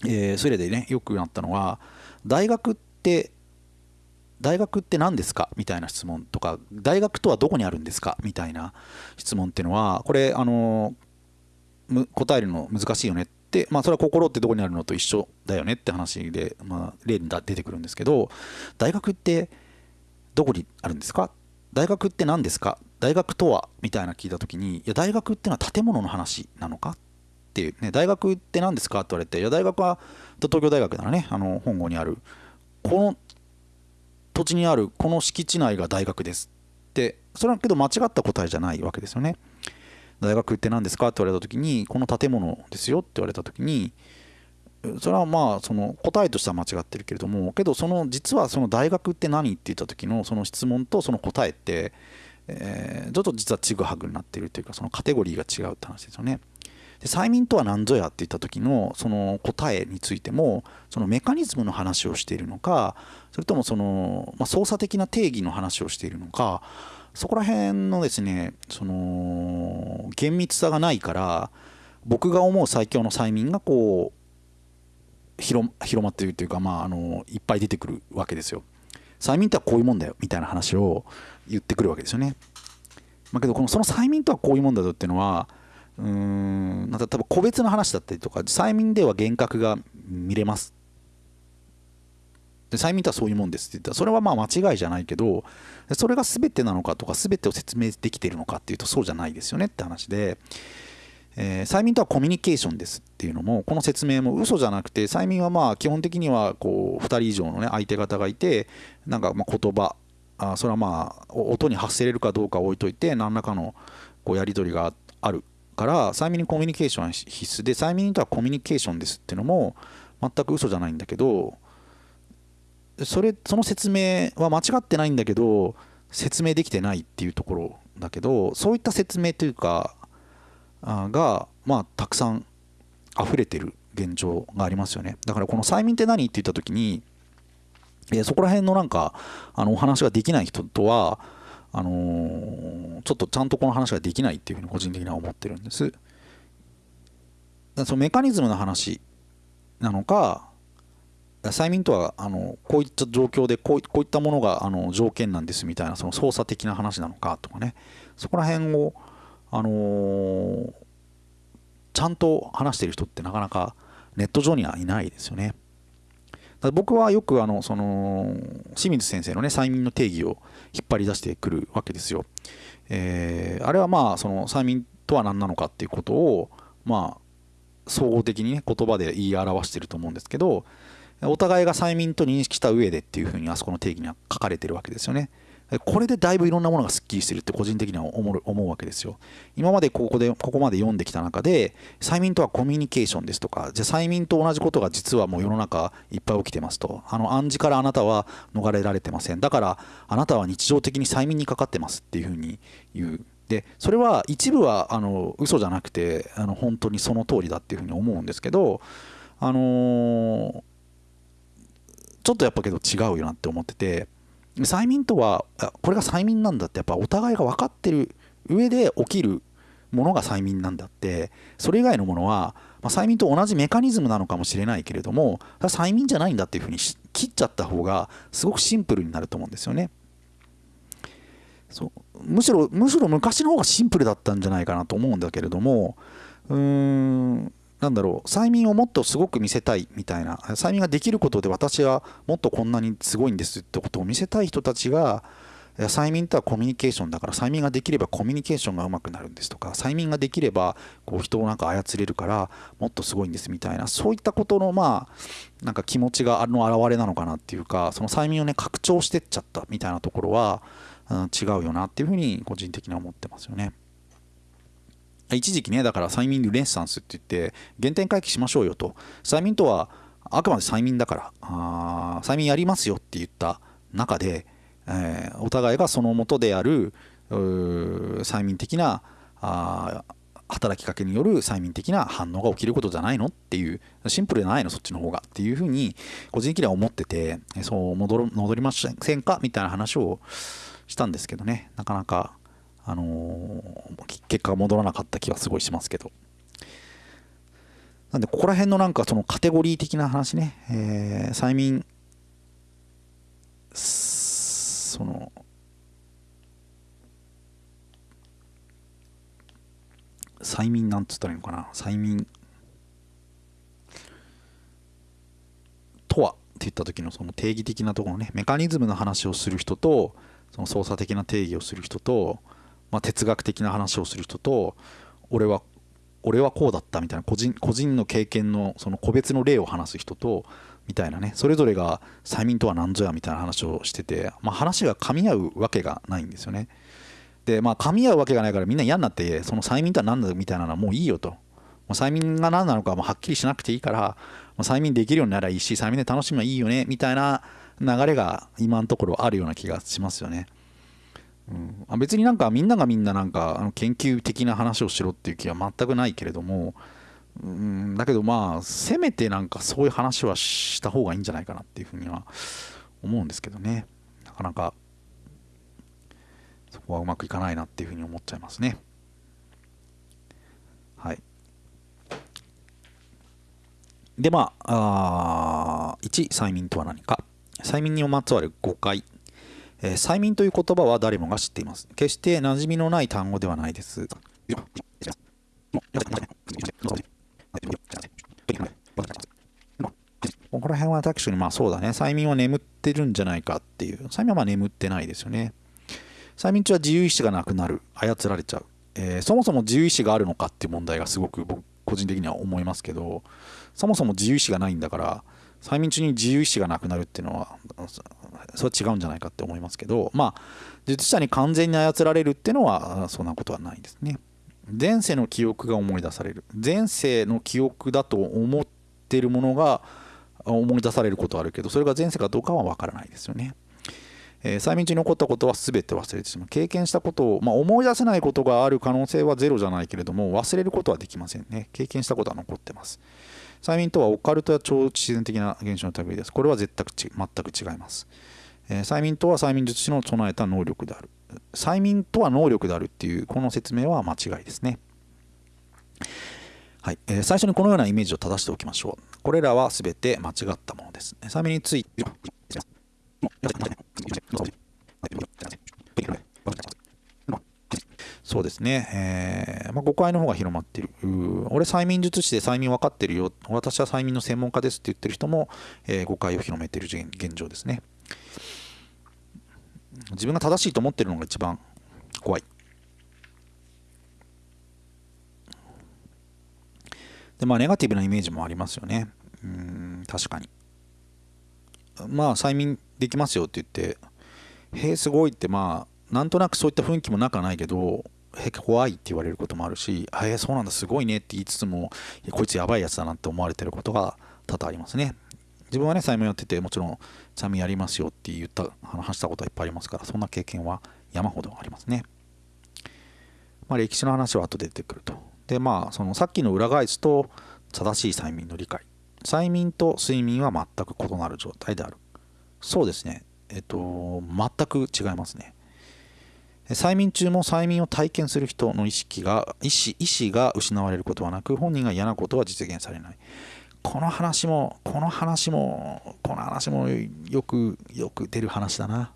えー、それでねよくなったのは大学って大学って何ですかみたいな質問とか大学とはどこにあるんですかみたいな質問っていうのはこれあの答えるの難しいよねって、まあ、それは心ってどこにあるのと一緒だよねって話で、まあ、例に出てくるんですけど大学ってどこにあるんですか？大学って何ですか？大学とは？みたいな聞いた時にいや大学ってのは建物の話なのか？っていうね大学って何ですか？って言われていや大学は東京大学ならねあの本郷にある。この土地にあるこの敷地内が大学です。ってそれはけど間違った答えじゃないわけですよね。大学って何ですか？って言われた時にこの建物ですよって言われた時にそれはまあその答えとしては間違ってるけれどもけどその実はその大学って何って言った時のその質問とその答えって、え、ちょっと実はちぐはぐになってるというかそのカテゴリーが違うって話ですよね。で催眠とは何ぞやって言った時のその答えについてもそのメカニズムの話をしているのかそれともその、まあ、操作的な定義の話をしているのかそこら辺のですねその厳密さがないから僕が思う最強の催眠がこうう広まっているというか、まあ、あのいっぱい出てくるわけですよ。催眠ってはこういうもんだよみたいな話を言ってくるわけですよね。まあ、けどこのその催眠とはこういうもんだよっていうのはうーんなんか多分個別の話だったりとか催眠では幻覚が見れますで催眠とはそういうもんですって言ったらそれはまあ間違いじゃないけどそれが全てなのかとか全てを説明できているのかっていうとそうじゃないですよねって話で、えー、催眠とはコミュニケーションですっていうのもこの説明も嘘じゃなくて催眠はまあ基本的にはこう2人以上のね相手方がいてなんかま言葉あそれはまあ音に発せれるかどうか置いといて何らかのこうやり取りがあるから催眠にコミュニケーションは必須。で催眠とはコミュニケーションですっていうのも全く嘘じゃないんだけどそれその説明は間違ってないんだけど説明できてないっていうところだけどそういった説明というかがまあたくさん溢れてる現状がありますよね。だからこの催眠って何って言った時に、えー、そこら辺のなんかあのお話ができない人とはあのー、ちょっとちゃんとこの話ができないっていうふうに個人的には思ってるんです。そのメカニズムの話なのか催眠とはあのこういった状況でこうこういったものがあの条件なんですみたいなその操作的な話なのかとかね。そこら辺を、あのー、ちゃんと話してる人ってなかなかネット上にはいないですよね。僕はよくあのその清水先生のね催眠の定義を引っ張り出してくるわけですよ。えー、あれはまあその催眠とは何なのかっていうことをまあ総合的にね言葉で言い表してると思うんですけどお互いが催眠と認識した上でっていうふうにあそこの定義には書かれてるわけですよね。これでだいぶいろんなものがすっきりしてるって個人的には思う思うわけですよ。今までここでここまで読んできた中で催眠とはコミュニケーションですとかじゃあ催眠と同じことが実はもう世の中いっぱい起きてますと。あの暗示からあなたは逃れられてません。だからあなたは日常的に催眠にかかってますっていうふうに言う。でそれは一部はあの嘘じゃなくてあの本当にその通りだっていうふうに思うんですけどあのーちょっとやっぱけど違うよなって思ってて催眠とはこれが催眠なんだってやっぱお互いが分かってる上で起きるものが催眠なんだってそれ以外のものは、まあ、催眠と同じメカニズムなのかもしれないけれども催眠じゃないんだっていうふうに切っちゃった方がすごくシンプルになると思うんですよね。そうむしろむしろ昔の方がシンプルだったんじゃないかなと思うんだけれどもうーんなんだろう催眠をもっとすごく見せたいみたいな催眠ができることで私はもっとこんなにすごいんですってことを見せたい人たちが催眠とはコミュニケーションだから催眠ができればコミュニケーションがうまくなるんですとか催眠ができればこう人をなんか操れるからもっとすごいんですみたいなそういったことのまあなんか気持ちがあの表れなのかなっていうかその催眠をね拡張してっちゃったみたいなところは、うん、違うよなっていうふうに個人的には思ってますよね。一時期ねだから催眠ルネッサンスって言って原点回帰しましょうよと。催眠とはあくまで催眠だからあ催眠やりますよって言った中で、えー、お互いがそのもとである催眠的なあ働きかけによる催眠的な反応が起きることじゃないのっていうシンプルじゃないのそっちの方が。っていうふうに個人的には思っててそう戻戻りませんか？みたいな話をしたんですけどね。なかなかあのー、結果が戻らなかった気はすごいしますけど。なんで、ここら辺のなんかそのカテゴリー的な話ね、えー、催眠、その、催眠なんつったらいいのかな、催眠とはって言った時のその定義的なところね、メカニズムの話をする人と、その操作的な定義をする人と、まあ、哲学的な話をする人と俺は俺はこうだったみたいな個人個人の経験のその個別の例を話す人とみたいなねそれぞれが催眠とは何ぞやみたいな話をしてて、まあ、話が噛み合うわけがないんですよね。でまあ噛み合うわけがないからみんな嫌になってその催眠とは何だみたいなのはもういいよと、催眠が何なのかもはっきりしなくていいから、催眠できるようにならいいし催眠で楽しむのはいいよねみたいな流れが今のところあるような気がしますよね。うん、あ別になんかみんながみんななんかあの研究的な話をしろっていう気は全くないけれども、うん、だけどまあせめてなんかそういう話はした方がいいんじゃないかなっていうふうには思うんですけどね。なかなかそこはうまくいかないなっていうふうに思っちゃいますね。はい。でまああ1催眠とは何か。催眠にまつわる誤解。えー、催眠という言葉は誰もが知っています。決して馴染みのない単語ではないです。ここら辺は確かにまあそうだね。催眠は眠ってるんじゃないかっていう。催眠はまあ眠ってないですよね。催眠中は自由意志がなくなる。操られちゃう。えー、そもそも自由意志があるのかっていう問題がすごく僕個人的には思いますけど、そもそも自由意志がないんだから、催眠中に自由意志がなくなるっていうのはそれは違うんじゃないかって思いますけどまあ術者に完全に操られるっていうのはそんなことはないですね。前世の記憶が思い出される。前世の記憶だと思ってるものが思い出されることはあるけどそれが前世かどうかは分からないですよね。えー、催眠中に起こったことは全て忘れてしまう。経験したことを、まあ、思い出せないことがある可能性はゼロじゃないけれども忘れることはできませんね。経験したことは残ってます。催眠とはオカルトや超自然的な現象の類です。これは絶対全く違います、えー、催眠とは催眠術師の備えた能力である。催眠とは能力であるっていうこの説明は間違いですね。はい。えー、最初にこのようなイメージを正しておきましょう。これらは全て間違ったものです。催眠についてそうですね、えーまあ、誤解の方が広まってる。俺、催眠術師で催眠分かってるよ、私は催眠の専門家ですって言ってる人も、えー、誤解を広めている現状ですね。自分が正しいと思ってるのが一番怖い。で、まあ、ネガティブなイメージもありますよね。うん、確かに。まあ、催眠できますよって言って、へえ、すごいって、まあ、なんとなくそういった雰囲気もなくないけど、へ怖いって言われることもあるし、へえ、そうなんだ、すごいねって言いつつも、こいつやばいやつだなって思われてることが多々ありますね。自分はね、催眠やってて、もちろん、催眠やりますよって言った、話したことはいっぱいありますから、そんな経験は山ほどありますね。まあ、歴史の話は後で出てくると。で、まあ、そのさっきの裏返すと、正しい催眠の理解。催眠と睡眠は全く異なる状態である。そうですね。えっと、全く違いますね。催眠中も催眠を体験する人の意識が意思意思が失われることはなく本人が嫌なことは実現されない。この話もこの話もこの話もよくよく出る話だな。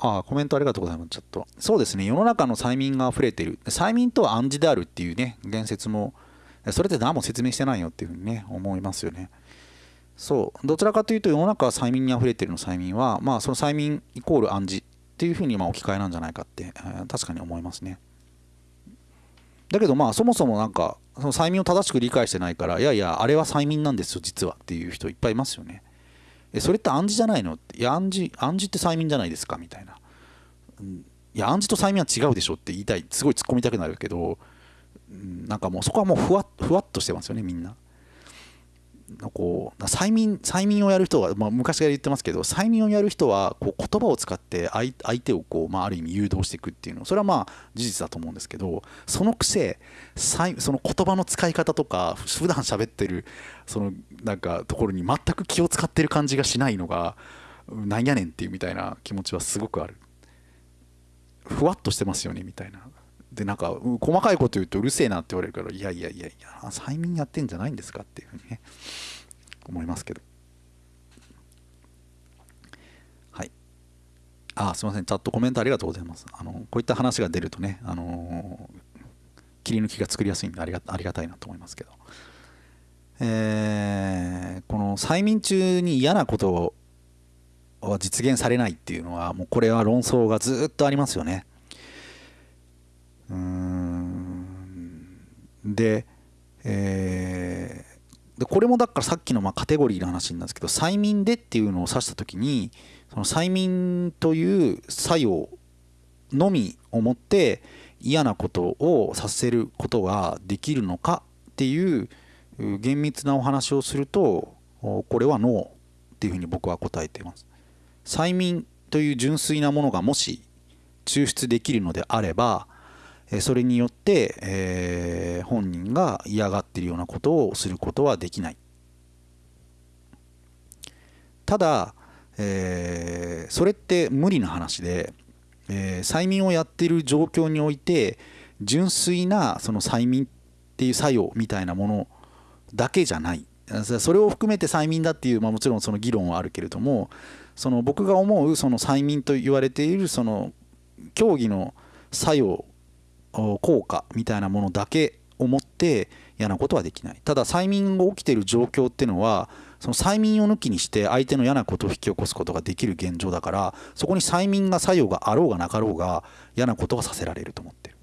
ああコメントありがとうございますちょっと。そうですね。世の中の催眠が溢れてる。催眠とは暗示であるっていうね言説もそれって何も説明してないよっていうふうにね思いますよね。そう。どちらかというと世の中は催眠にあふれてるの催眠は。まあその催眠イコール暗示っていうふうにま置き換えなんじゃないかって、えー、確かに思いますね。だけどまあそもそもなんかその催眠を正しく理解してないからいやいやあれは催眠なんですよ実はっていう人いっぱいいますよね。えそれって暗示じゃないの？っていや暗示暗示って催眠じゃないですかみたいな、いや暗示と催眠は違うでしょって言いたいすごい突っ込みたくなるけど、うん、なんかもうそこはもうふわふわっとしてますよねみんな。こう催眠催眠をやる人は、まあ、昔から言ってますけど催眠をやる人はこう言葉を使って相手をこう、まあ、ある意味誘導していくっていうのそれはまあ事実だと思うんですけどそのくせその言葉の使い方とか普段喋ってるそのなんかところに全く気を使ってる感じがしないのがなんやねんっていうみたいな気持ちはすごくある。ふわっとしてますよねみたいな。でなんか細かいこと言うとうるせえなって言われるからいやいやいやいや催眠やってんじゃないんですかっていうふうにね思いますけど。はい。あすいません。チャットコメントありがとうございます。あのこういった話が出るとねあの切り抜きが作りやすいんでありがありがたいなと思いますけど。えー、この催眠中に嫌なことは実現されないっていうのはもうこれは論争がずっとありますよね。で,、えー、でこれもだからさっきのまあカテゴリーの話なんですけど催眠でっていうのを指した時にその催眠という作用のみをもって嫌なことをさせることができるのかっていう厳密なお話をするとこれはノーっていうふうに僕は答えています。催眠という純粋なものがもし抽出できるのであればそれによって、えー、本人が嫌がっているようなことをすることはできない。ただ、えー、それって無理な話で、えー、催眠をやっている状況において純粋なその催眠っていう作用みたいなものだけじゃない。それを含めて催眠だっていう、まあ、もちろんその議論はあるけれどもその僕が思うその催眠と言われているその競技の作用効果みたいなものだけを持って嫌なことはできない。ただ催眠が起きている状況っていうのはその催眠を抜きにして相手の嫌なことを引き起こすことができる現状だからそこに催眠が作用があろうがなかろうが嫌なことがさせられると思ってる。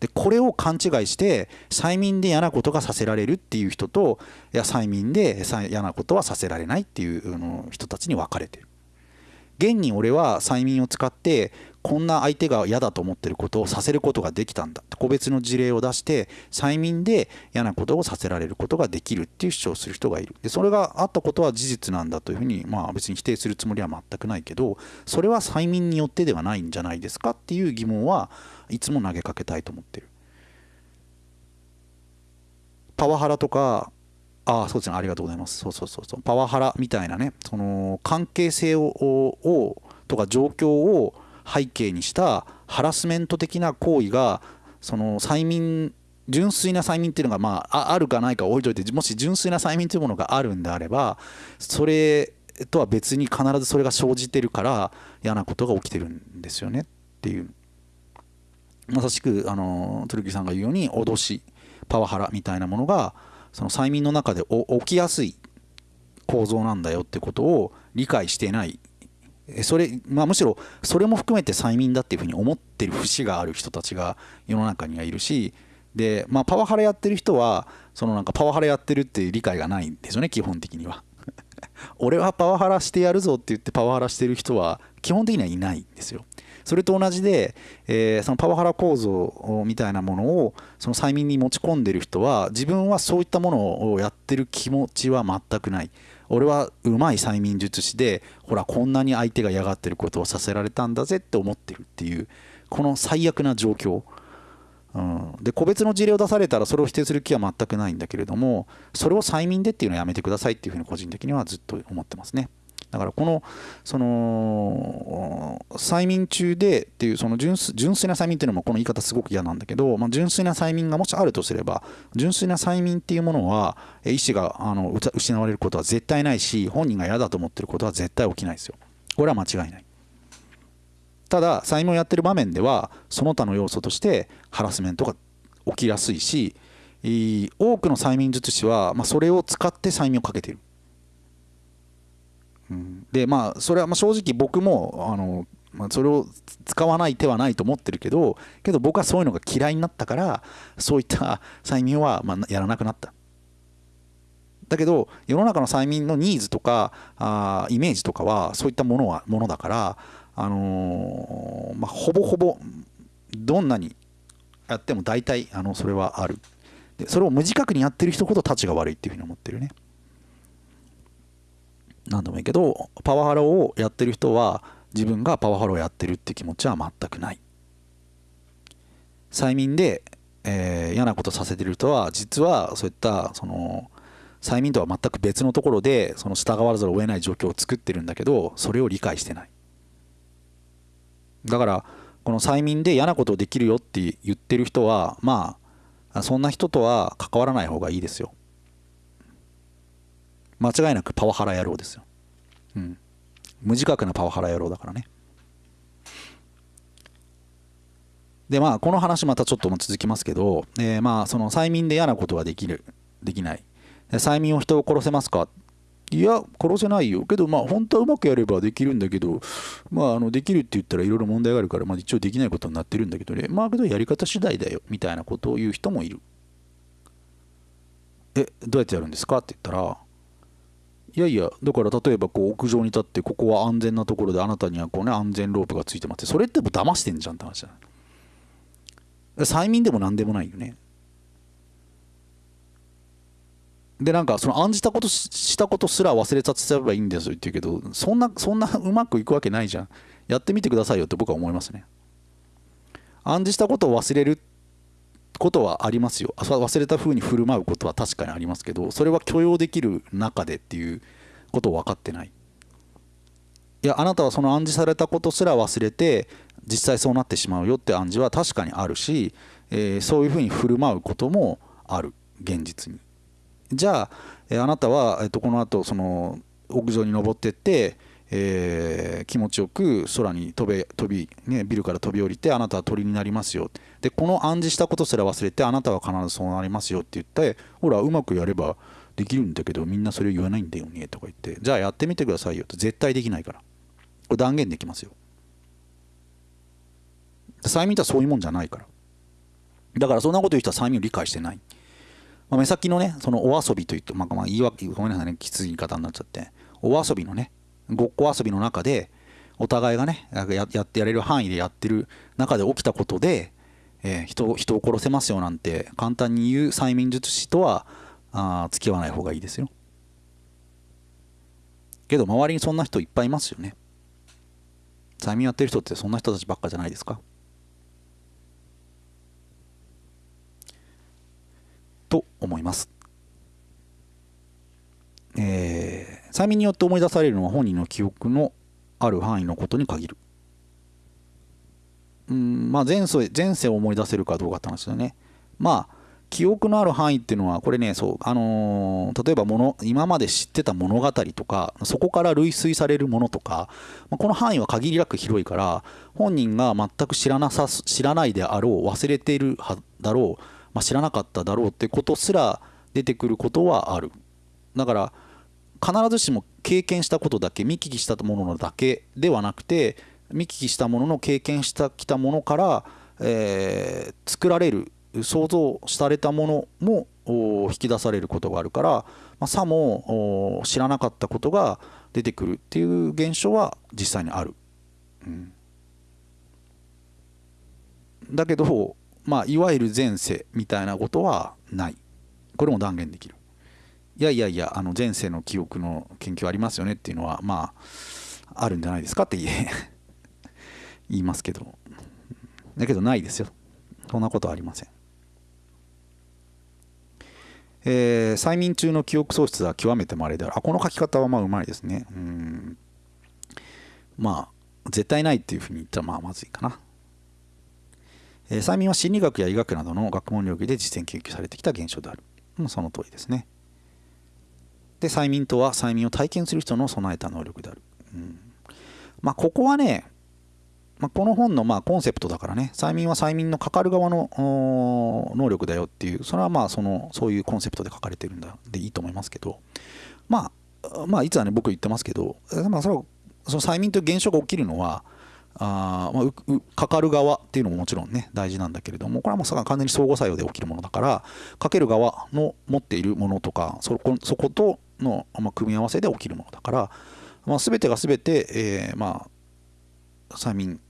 でこれを勘違いして催眠で嫌なことがさせられるっていう人といや催眠で嫌なことはさせられないっていうの人たちに分かれてる。現に俺は催眠を使ってこんな相手が嫌だと思ってることをさせることができたんだ。個別の事例を出して催眠で嫌なことをさせられることができるっていう主張をする人がいる。でそれがあったことは事実なんだというふうにまあ別に否定するつもりは全くないけどそれは催眠によってではないんじゃないですかっていう疑問はいつも投げかけたいと思ってる。パワハラとかああそうですね。ありがとうございます。そうそうそうそう。パワハラみたいなねその関係性ををとか状況を背景にしたハラスメント的な行為がその催眠純粋な催眠っていうのがまああるかないか置いといてもし純粋な催眠というものがあるんであればそれとは別に必ずそれが生じてるから嫌なことが起きてるんですよね。っていう。まさしくあのトルキさんが言うように脅しパワハラみたいなものがその催眠の中で起きやすい構造なんだよってことを理解していないそれ、まあ、むしろそれも含めて催眠だっていうふうに思ってる節がある人たちが世の中にはいるしで、まあ、パワハラやってる人はそのなんかパワハラやってるっていう理解がないんですよね基本的には。俺はパワハラしてやるぞって言ってパワハラしてる人は基本的にはいないんですよ。それと同じで、えー、そのパワハラ構造みたいなものをその催眠に持ち込んでる人は自分はそういったものをやってる気持ちは全くない。俺はうまい催眠術師でほらこんなに相手が嫌がってることをさせられたんだぜって思ってるっていうこの最悪な状況、うん、で個別の事例を出されたらそれを否定する気は全くないんだけれどもそれを催眠でっていうのはやめてくださいっていうふうに個人的にはずっと思ってますね。だからこのその催眠中でっていうその純粋な催眠っていうのもこの言い方すごく嫌なんだけど、まあ、純粋な催眠がもしあるとすれば純粋な催眠っていうものは意思があの失われることは絶対ないし本人が嫌だと思ってることは絶対起きないですよ。これは間違いない。ただ催眠をやってる場面ではその他の要素としてハラスメントが起きやすいし多くの催眠術師は、まあ、それを使って催眠をかけている。でまあそれはま正直僕もあの、まあ、それを使わない手はないと思ってるけどけど僕はそういうのが嫌いになったからそういった催眠はまやらなくなった。だけど世の中の催眠のニーズとかあイメージとかはそういったものはものだからあのー、まあ、ほぼほぼどんなにやっても大体あのそれはある。でそれを無自覚にやってる人ほどたちが悪いっていうふうに思ってるね。何でもいいけどパワハラをやってる人は自分がパワハラをやってるって気持ちは全くない。催眠で、えー、嫌なことさせてる人は実はそういったその催眠とは全く別のところでその従わざるを得ない状況を作ってるんだけどそれを理解してない。だからこの催眠で嫌なことをできるよって言ってる人はまあそんな人とは関わらない方がいいですよ。間違いなくパワハラ野郎ですよ。うん。無自覚なパワハラ野郎だからね。でまあこの話またちょっとも続きますけど、えー、まあその催眠で嫌なことができるできない。催眠を人を殺せますか？いや殺せないよ。けどまあ本当はうまくやればできるんだけどまああのできるって言ったらいろいろ問題があるから、まあ、一応できないことになってるんだけどね。まあけどやり方次第だよ。みたいなことを言う人もいる。えどうやってやるんですか？って言ったらいやいやだから例えばこう屋上に立ってここは安全なところであなたにはこうね安全ロープがついてますそれってもう騙してんじゃんって話じゃない？催眠でも何でもないよね。でなんかその案じたことしたことすら忘れさせればいいんですよって言うけどそんなそんなうまくいくわけないじゃん。やってみてくださいよって僕は思いますね。暗示したことを忘れることはありますよ。忘れた風に振る舞うことは確かにありますけどそれは許容できる中でっていうことを分かってない。いやあなたはその暗示されたことすら忘れて実際そうなってしまうよって暗示は確かにあるし、えー、そういうふうに振る舞うこともある。現実に。じゃあ、えー、あなたは、えー、とこの後その屋上に登ってってえー、気持ちよく空に飛べ飛び、ね、ビルから飛び降りてあなたは鳥になりますよ。でこの暗示したことすら忘れてあなたは必ずそうなりますよって言ってほらうまくやればできるんだけどみんなそれを言わないんだよねとか言ってじゃあやってみてくださいよって絶対できないから。これ断言できますよ。催眠とはそういうもんじゃないから。だからそんなこと言う人は催眠を理解してない、まあ、目先のねそのお遊びといって、まあ、まあ言い訳ごめんなさいねきつい言い方になっちゃって。お遊びのねごっこ遊びの中でお互いがねややってやれる範囲でやってる中で起きたことで、えー、人人を殺せますよなんて簡単に言う催眠術師とはあ付き合わない方がいいですよ。けど周りにそんな人いっぱいいますよね。催眠やってる人ってそんな人たちばっかじゃないですか。と思います。えー、催眠によって思い出されるのは本人の記憶のある範囲のことに限る。うんまあ前世前世を思い出せるかどうかって話だよね。まあ記憶のある範囲っていうのはこれねそうあのー、例えばもの今まで知ってた物語とかそこから類推されるものとか、まあ、この範囲は限りなく広いから本人が全く知らなさ知らないであろう忘れているだろう、まあ、知らなかっただろうってことすら出てくることはある。だから必ずしも経験したことだけ見聞きしたものだけではなくて見聞きしたものの経験したきたものから、えー、作られる想像されたものも引き出されることがあるから、まあ、さも知らなかったことが出てくるっていう現象は実際にある。うん、だけど、まあ、いわゆる前世みたいなことはない。これも断言できる。いやいやいや、あの前世の記憶の研究ありますよねっていうのは、まあ、あるんじゃないですかって言え言いますけど。だけどないですよ。そんなことはありません。えー、催眠中の記憶喪失は極めて稀である。あ、この書き方はまあうまいですね。うん。まあ、絶対ないっていうふうに言ったらまあまずいかな。えー、催眠は心理学や医学などの学問領域で実践研究されてきた現象であるも。う、その通りですね。で、催眠とは催眠を体験する人の備えた能力である。うん、まあ、ここはね、まあ、この本のまあコンセプトだからね、催眠は催眠のかかる側の能力だよっていう、それはまあそのそういうコンセプトで書かれてるんだ。でいいと思いますけど、まあ、まあ、いつはね、僕言ってますけど、まあ、それはその催眠という現象が起きるのは、あまあ、かかる側っていうのももちろんね大事なんだけれども。これはもう完全に相互作用で起きるものだからかける側の持っているものとかそこそことの、まあ、組み合わせで起きるものだから、まあ、全てが全て、えー、まあ催眠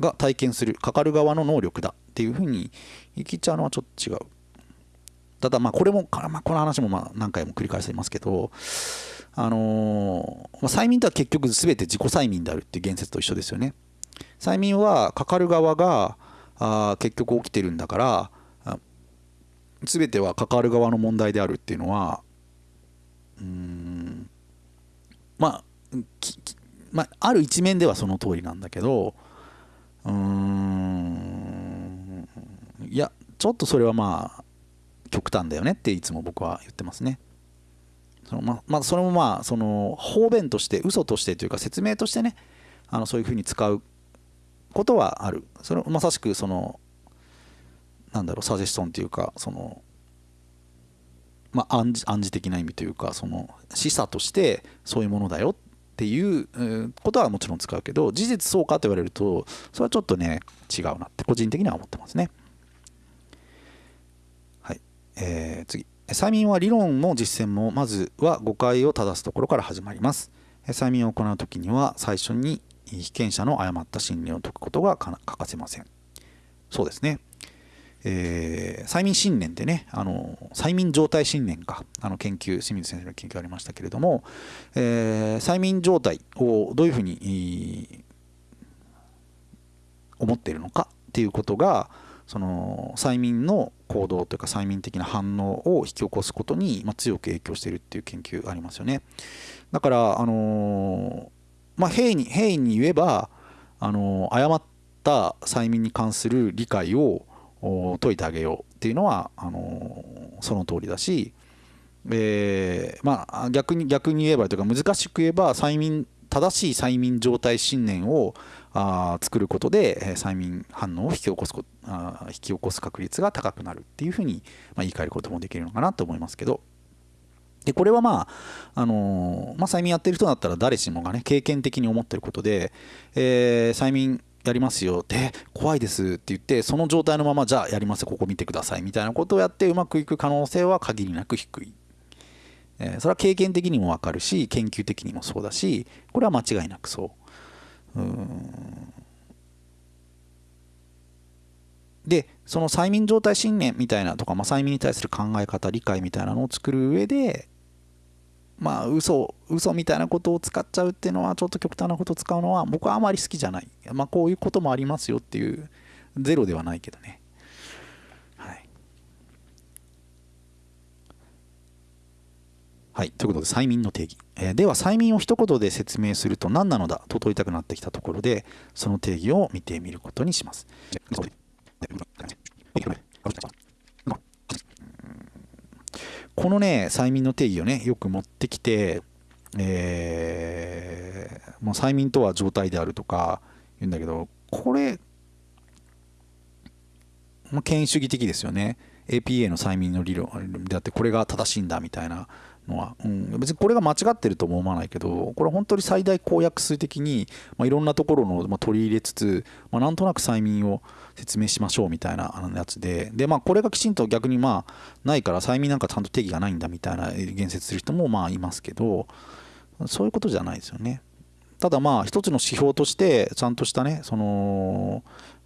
が体験するかかる側の能力だっていうふうに言い切っちゃうのはちょっと違う。ただまあこれも、まあ、この話もまあ何回も繰り返していますけどあのー、催眠とは結局全て自己催眠であるっていう言説と一緒ですよね。催眠はかかる側があ結局起きてるんだから全てはかかる側の問題であるっていうのはうんまあまあ、ある一面ではその通りなんだけどうーんいやちょっとそれはまあ極端だよねっていつも僕は言ってますね。そのままあ、それもまあその方便として嘘としてというか説明としてねあのそういうふうに使うことはあるそれまさしくそのなんだろうサジェストンというかそのまあ暗示的な意味というかその示唆としてそういうものだよっていうことはもちろん使うけど事実そうかと言われるとそれはちょっとね違うなって個人的には思ってますね。はい、えー、次催眠は理論も実践もまずは誤解を正すところから始まります。催眠を行う時には最初に被験者の誤った心理を解くことが欠かせません。そうですね。えー、催眠信念ってねあの催眠状態信念か。あの研究清水先生の研究ありましたけれども、えー、催眠状態をどういうふうに思っているのかっていうことがその催眠の行動というか催眠的な反応を引き起こすことに、ま、強く影響しているっていう研究がありますよね。だからあのまあ平に平易に言えばあの誤った催眠に関する理解を解いてあげようっていうのはあのその通りだし、えー、まあ逆に逆に言えばというか難しく言えば催眠正しい催眠状態信念をあ作ることで催眠反応を引き起こすこあ引き起こす確率が高くなるっていうふうに、まあ、言い換えることもできるのかなと思いますけど。でこれはまあ、あのー、まあ、催眠やってる人だったら誰しもがね経験的に思ってることで、えー、催眠やりますよで怖いですって言ってその状態のままじゃあやりますここ見てくださいみたいなことをやってうまくいく可能性は限りなく低い、えー、それは経験的にも分かるし研究的にもそうだしこれは間違いなくそう。うでその催眠状態信念みたいなとか、まあ、催眠に対する考え方理解みたいなのを作る上でまあ嘘嘘みたいなことを使っちゃうっていうのはちょっと極端なことを使うのは僕はあまり好きじゃない。まあこういうこともありますよっていうゼロではないけどね。はい。はいということで催眠の定義、えー、では催眠を一言で説明すると何なのだと問いたくなってきたところでその定義を見てみることにします。このね催眠の定義をねよく持ってきて、えー、もう催眠とは状態であるとか言うんだけどこれ、まあ、権威主義的ですよね。APA の催眠の理論であってこれが正しいんだみたいなのは、うん、別にこれが間違ってるとも思わないけどこれ本当に最大公約数的に、まあ、いろんなところの、まあ、取り入れつつ、まあ、なんとなく催眠を説明しましょうみたいなやつで。で、まあ、これがきちんと逆にまあないから催眠なんかちゃんと定義がないんだみたいな言説する人もまあいますけどそういうことじゃないですよね。ただまあ一つの指標としてちゃんとしたねその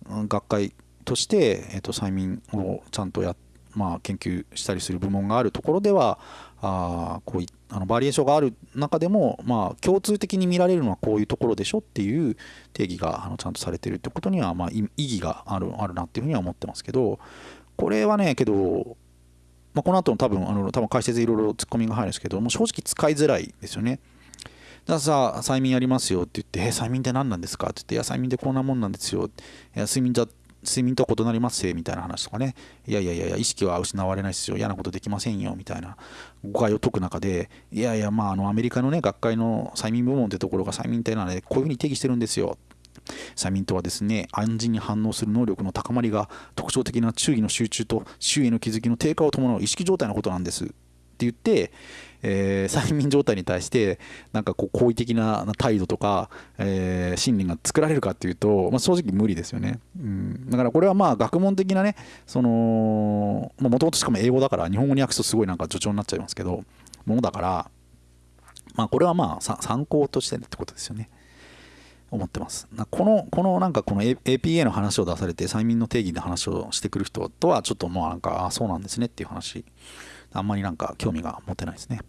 学会として、えー、と催眠をちゃんとや、まあ、研究したりする部門があるところではあこういあのバリエーションがある中でも、まあ、共通的に見られるのはこういうところでしょっていう定義があのちゃんとされてるってことには、まあ、意義があるあるなっていうふうには思ってますけどこれはねけど、まあ、この後の多分あの多分解説いろいろツッコミが入るんですけども正直使いづらいですよね。だからさ、催眠やりますよって言って、え、催眠って何なんですかって言って、いや、催眠ってこんなもんなんですよ。いや、睡眠じゃ睡眠と異なりますせみたいな話とかね、いやいやいや、意識は失われないですよ、嫌なことできませんよみたいな。誤解を解く中で、いやいや、まあ、あのアメリカのね、学会の催眠部門ってところが催眠ってなので、こういうふうに定義してるんですよ。催眠とはですね、暗示に反応する能力の高まりが特徴的な注意の集中と周囲の気づきの低下を伴う意識状態のことなんです。って言って、えー、催眠状態に対してなんかこう好意的な態度とか、えー、心理が作られるかっていうと、まあ、正直無理ですよね、うん、だからこれはまあ学問的なねそのもともとしかも英語だから日本語に訳すとすごいなんか助長になっちゃいますけどものだからまあこれはまあ参考としてってことですよね。思ってます。このこのなんかこの APA の話を出されて催眠の定義の話をしてくる人とはちょっともうなんかあそうなんですねっていう話あんまりなんか興味が持てないですね。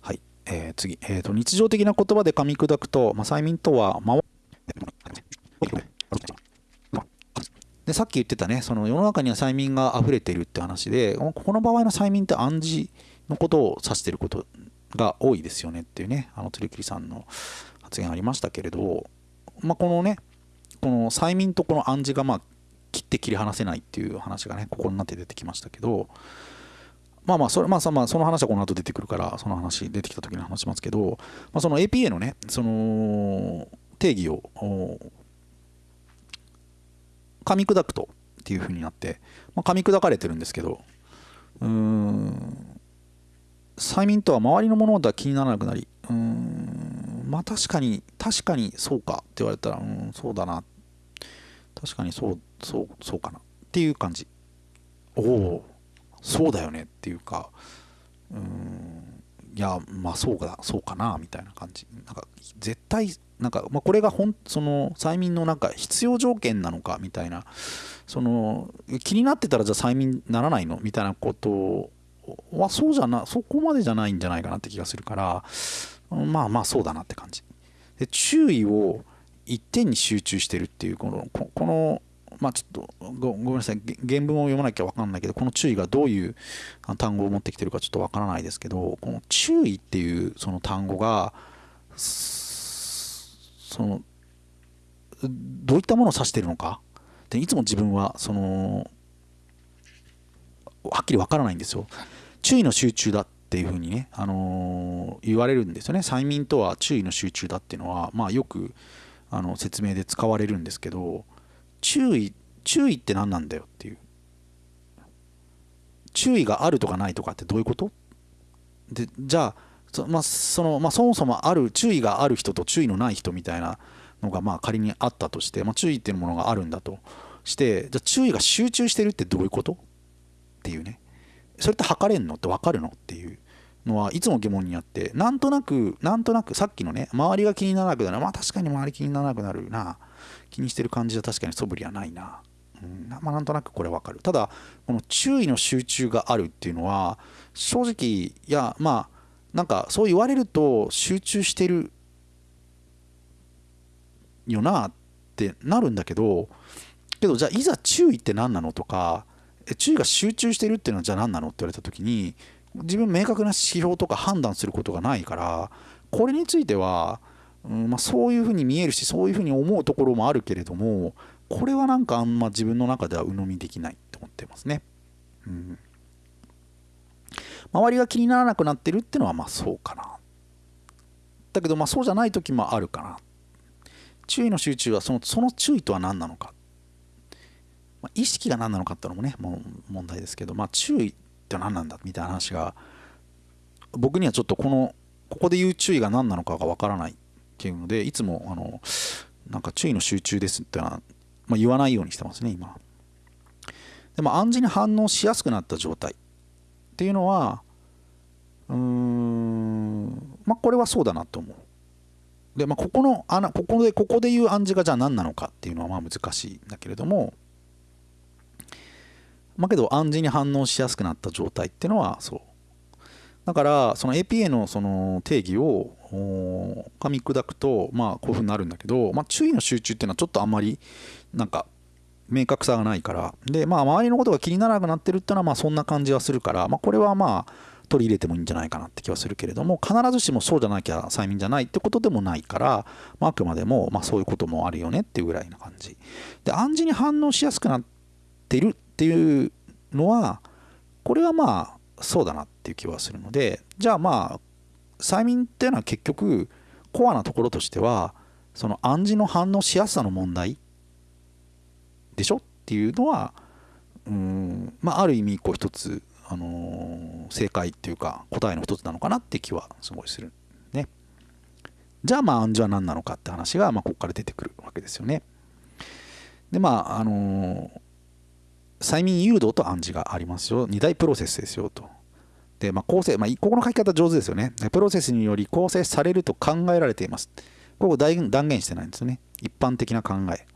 はい、えー、次、えーと、日常的な言葉で噛み砕くと、まあ、催眠とは、までさっき言ってたね、その世の中には催眠が溢れているって話で、この場合の催眠って暗示のことを指していることが多いですよねっていうね、あの鳥切さんの発言ありましたけれど、まあ、このね、この催眠とこの暗示がまあ切って切り離せないっていう話がねここになって出てきましたけどまあまあそれまあまあその話はこの後出てくるからその話出てきた時に話しますけど、まあ、その APA のねその定義を噛み砕くとっていうふうになって、まあ、噛み砕かれてるんですけどうーん催眠とは周りの物事は気にならなくなりうーんまあ確かに確かにそうかって言われたらうんそうだなって確かにそうそうそうかな。っていう感じ。おお。そうだよねっていうかうん。いやまあそうかそうかなみたいな感じ。なんか絶対なんか、まあ、これがほんその催眠のなんか必要条件なのかみたいな。その気になってたらじゃあ催眠ならないの？みたいなことはそうじゃなそこまでじゃないんじゃないかなって気がするからまあまあそうだなって感じ。で注意を一点に集中してるっていうこのこのまあちょっとごめんなさい原文を読まなきゃ分かんないけどこの注意がどういう単語を持ってきてるかちょっと分からないですけどこの注意っていうその単語がそのどういったものを指してるのかでいつも自分はそのはっきり分からないんですよ。注意の集中だっていうふうにね、あのー、言われるんですよね。催眠とは注意の集中だっていうのは、まあ、よくあの説明で使われるんですけど注意注意って何なんだよっていう。注意があるとかないとかってどういうこと？でじゃあそ,、まあ、そのまあ、そもそもある注意がある人と注意のない人みたいなのがまあ仮にあったとして、まあ、注意っていうものがあるんだとしてじゃあ注意が集中してるってどういうこと？っていうね。それって測れんのって分かるのっていう。のはいつも疑問にあってなんとなくなんとなくさっきのね周りが気にならなくなる。まあ確かに周り気にならなくなるな。気にしてる感じは確かに素振りはないな、うん。まあ、なんとなくこれわかる。ただこの注意の集中があるっていうのは正直いやまあなんかそう言われると集中してるよなってなるんだけどけどじゃあいざ注意って何なのとか注意が集中してるっていうのはじゃあ何なのって言われた時に自分明確な指標とか判断することがないからこれについては、うんまあ、そういうふうに見えるしそういうふうに思うところもあるけれどもこれはなんかあんま自分の中では鵜呑みできないと思ってますね。うん、周りが気にならなくなってるってのはまあそうかな。だけどまあそうじゃない時もあるかな。注意の集中はそのその注意とは何なのか。ま、意識が何なのかっていうのもねもう問題ですけど、まあ、注意って何なんだみたいな話が僕にはちょっとこのここで言う注意が何なのかがわからないっていうのでいつもあのなんか注意の集中ですってのは、まあ、言わないようにしてますね今。でも暗示に反応しやすくなった状態っていうのはうーんまあこれはそうだなと思う。でまあここの穴ここでここで言う暗示がじゃあ何なのかっていうのはまあ難しいんだけれどもまあけど暗示に反応しやすくなった状態っていうのはそう。だからその APA のその定義を噛み砕くとまあこういうふうになるんだけど、まあ、注意の集中っていうのはちょっとあんまりなんか明確さがないから。でまあ周りのことが気にならなくなってるっていうのはまあそんな感じはするから、まあ、これはまあ取り入れてもいいんじゃないかなって気はするけれども必ずしもそうじゃなきゃ催眠じゃないってことでもないから、まあ、あくまでもまあそういうこともあるよねっていうぐらいな感じ。で暗示に反応しやすくなってるっていうのはこれはまあそうだなっていう気はするのでじゃあまあ催眠っていうのは結局コアなところとしてはその暗示の反応しやすさの問題でしょ？っていうのはうんまあある意味こう一つ、あのー、正解っていうか答えの一つなのかなって気はすごいするね。じゃあまあ暗示は何なのかって話がまあここから出てくるわけですよね。でまああのー催眠誘導と暗示がありますよ。二大プロセスですよと。で、まあ、構成、まあ、ここの書き方上手ですよね。プロセスにより構成されると考えられています。ここ断言してないんですよね。一般的な考え。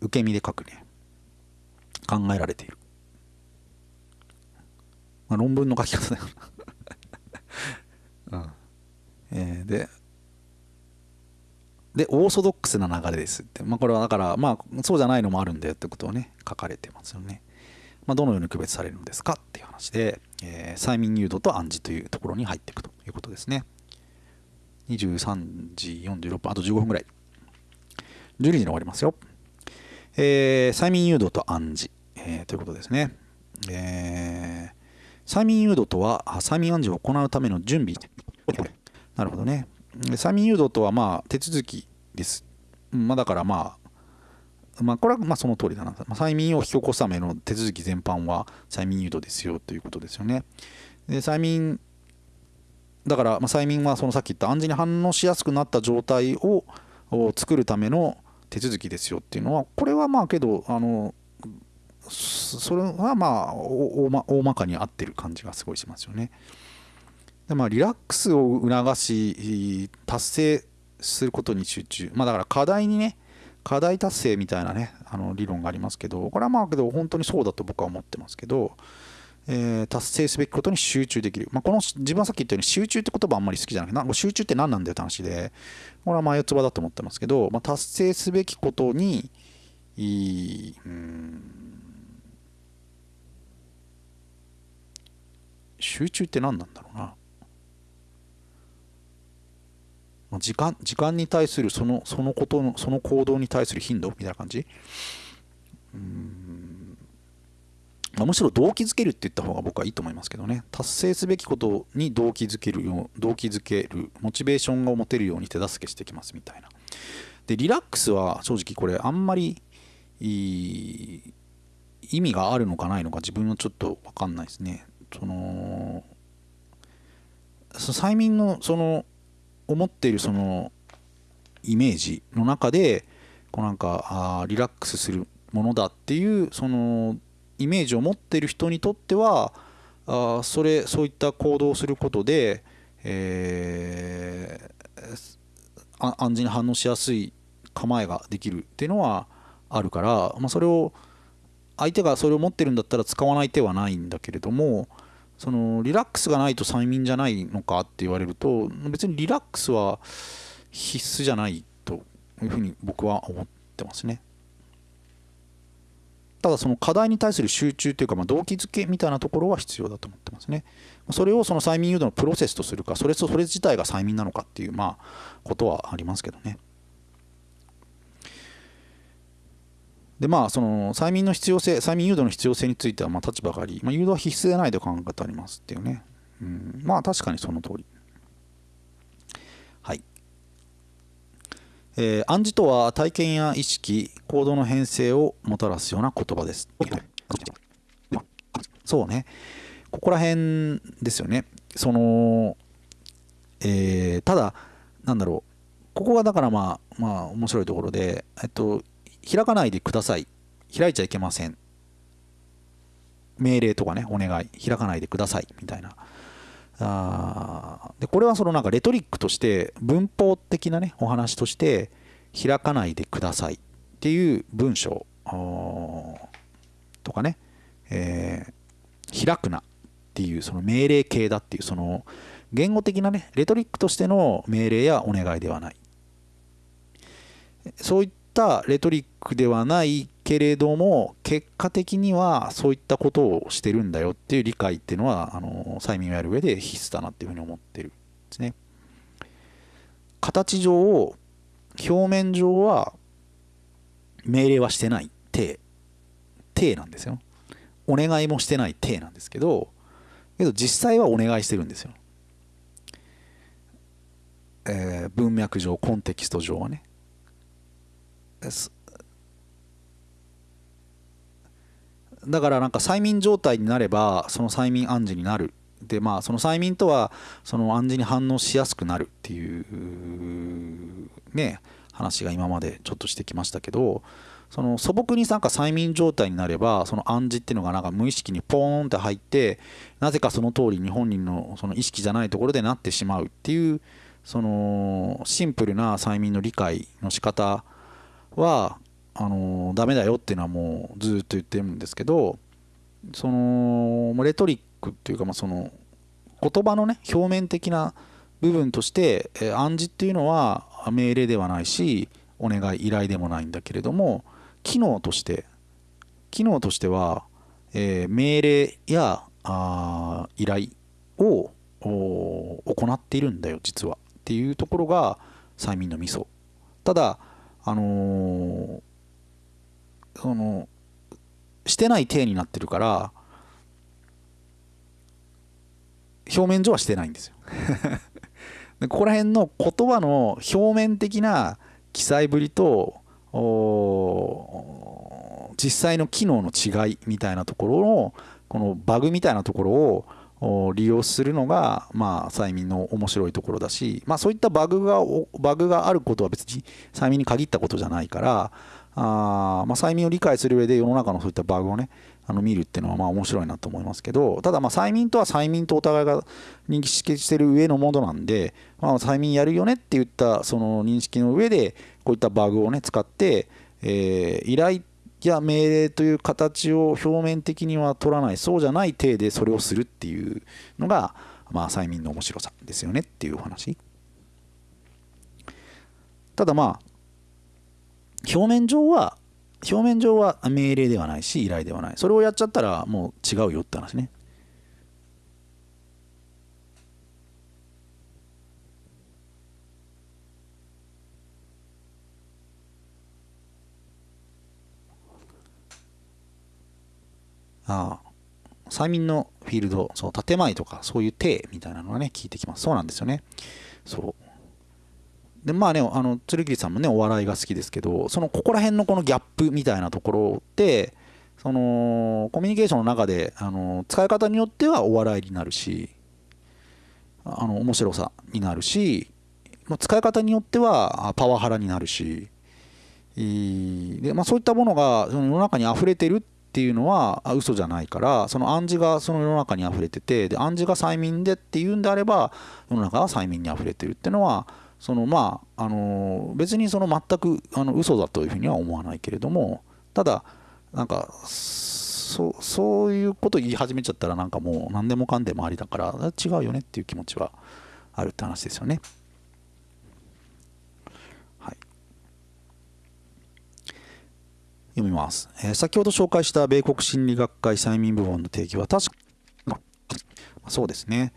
受け身で書くね。考えられている。まあ、論文の書き方だよな うんえー、で、で、オーソドックスな流れですって。まあ、これはだから、まあ、そうじゃないのもあるんだよってことをね、書かれてますよね。まあ、どのように区別されるのですかっていう話で、えー、催眠誘導と暗示というところに入っていくということですね。23時46分、あと15分ぐらい。12時に終わりますよ。えー、催眠誘導と暗示、えー、ということですね。えー、催眠誘導とは、催眠暗示を行うための準備。なるほどね。催眠誘導とはまあ手続きです。まあ、だからまあ、まあ、これはまあその通りだな。まあ、催眠を引き起こすための手続き全般は催眠誘導ですよということですよね。で催眠だから、ま、催眠はそのさっき言った暗示に反応しやすくなった状態を作るための手続きですよっていうのはこれはまあけどあのそれはまあ大まかに合ってる感じがすごいしますよね。でまあ、リラックスを促し達成することに集中。まあだから課題にね課題達成みたいなねあの理論がありますけどこれはまあけど本当にそうだと僕は思ってますけど、えー、達成すべきことに集中できる、まあ、この自分はさっき言ったように集中って言葉あんまり好きじゃなくてな集中って何なんだよって話でこれは前四つ葉だと思ってますけど、まあ、達成すべきことにいうん集中って何なんだろうな。時間時間に対するそのそのことのその行動に対する頻度みたいな感じ？うん、ま、むしろ動機づけるって言った方が僕はいいと思いますけどね。達成すべきことに動機づけるよう動機づけるモチベーションが持てるように手助けしてきますみたいな。でリラックスは正直これあんまり意味があるのかないのか自分はちょっと分かんないですね。その催眠のその思っているそのイメージの中でこうなんかあリラックスするものだっていうそのイメージを持っている人にとってはあそれそういった行動をすることで、えー、暗示に反応しやすい構えができるっていうのはあるから、まあ、それを相手がそれを持ってるんだったら使わない手はないんだけれどもそのリラックスがないと催眠じゃないのかって言われると別にリラックスは必須じゃないというふうに僕は思ってますね。ただその課題に対する集中というか、ま、動機づけみたいなところは必要だと思ってますね。それをその催眠誘導のプロセスとするか、それとそれ自体が催眠なのかっていう、まあ、ことはありますけどね。でまあその催眠の必要性催眠誘導の必要性についてはまあ立場があり、まあ、誘導は必須でないと考え方ありますっていうね、うん、まあ確かにその通り。はい。えー、暗示とは体験や意識行動の変性をもたらすような言葉です。そうね。ここら辺ですよね。そのえー、ただなんだろう。ここがだからまあまあ面白いところでえっと開かないでください。開いちゃいけません。命令とかね、お願い。開かないでください。みたいな。あでこれはそのなんかレトリックとして文法的なねお話として開かないでくださいっていう文章とかね、えー、開くなっていうその命令形だっていうその言語的なねレトリックとしての命令やお願いではないそういったレトリックではないけれども結果的にはそういったことをしてるんだよっていう理解っていうのはあの催眠をやる上で必須だなっていうふうに思ってるんですね。形上を表面上は命令はしてない体体なんですよ。お願いもしてない体なんですけどけど実際はお願いしてるんですよ。えー、文脈上コンテキスト上はね。だからなんか催眠状態になればその催眠暗示になる。でまあその催眠とはその暗示に反応しやすくなるっていうね話が今までちょっとしてきましたけどその素朴になんか催眠状態になればその暗示っていうのがなんか無意識にポーンって入ってなぜかその通りに本人のその意識じゃないところでなってしまうっていうそのシンプルな催眠の理解の仕方はあのダメだよっていうのはもうずっと言ってるんですけどそのレトリックっていうかまあその言葉のね表面的な部分として、え暗示っていうのは命令ではないしお願い依頼でもないんだけれども機能として機能としては、えー、命令やあ依頼を行っているんだよ実は。っていうところが催眠のミソ。ただあのー、そのしてない体になってるから表面上はしてないんですよ。でここら辺の言葉の表面的な記載ぶりと実際の機能の違いみたいなところのこのバグみたいなところを利用するのが、まあ、催眠の面白いところだし、まあ、そういったバグがバグがあることは別に催眠に限ったことじゃないからあ、まあ、催眠を理解する上で世の中のそういったバグをねあの見るっていうのはまあ面白いなと思いますけどただまあ催眠とは催眠とお互いが認識してる上のものなんで、まあ、催眠やるよねって言ったその認識の上でこういったバグをね使って、えー、依頼や命令という形を表面的には取らないそうじゃない体でそれをするっていうのが、まあ、催眠の面白さですよねっていうお話。ただまあ表面上は表面上は命令ではないし依頼ではないそれをやっちゃったらもう違うよって話ねああ催眠のフィールド、そう、建前とか、そういう体みたいなのがね、聞いてきます。そうなんですよね。そう。で、まあね、あの、鶴桐さんもね、お笑いが好きですけど、その、ここら辺のこのギャップみたいなところって、その、コミュニケーションの中で、あの、使い方によってはお笑いになるし、あの、面白さになるし、使い方によってはパワハラになるし、でまあ、そういったものがその世の中に溢れてるっていうのは嘘じゃないからその暗示がその世の中に溢れててで暗示が催眠でっていうんであれば世の中は催眠に溢れてるっていうのはそのまああの別にその全くあの嘘だというふうには思わないけれどもただなんかそそういうこと言い始めちゃったらなんかもう何でもかんでもありだから違うよねっていう気持ちはあるって話ですよね。読みます、えー、先ほど紹介した米国心理学会催眠部門の定義は確かそうですね、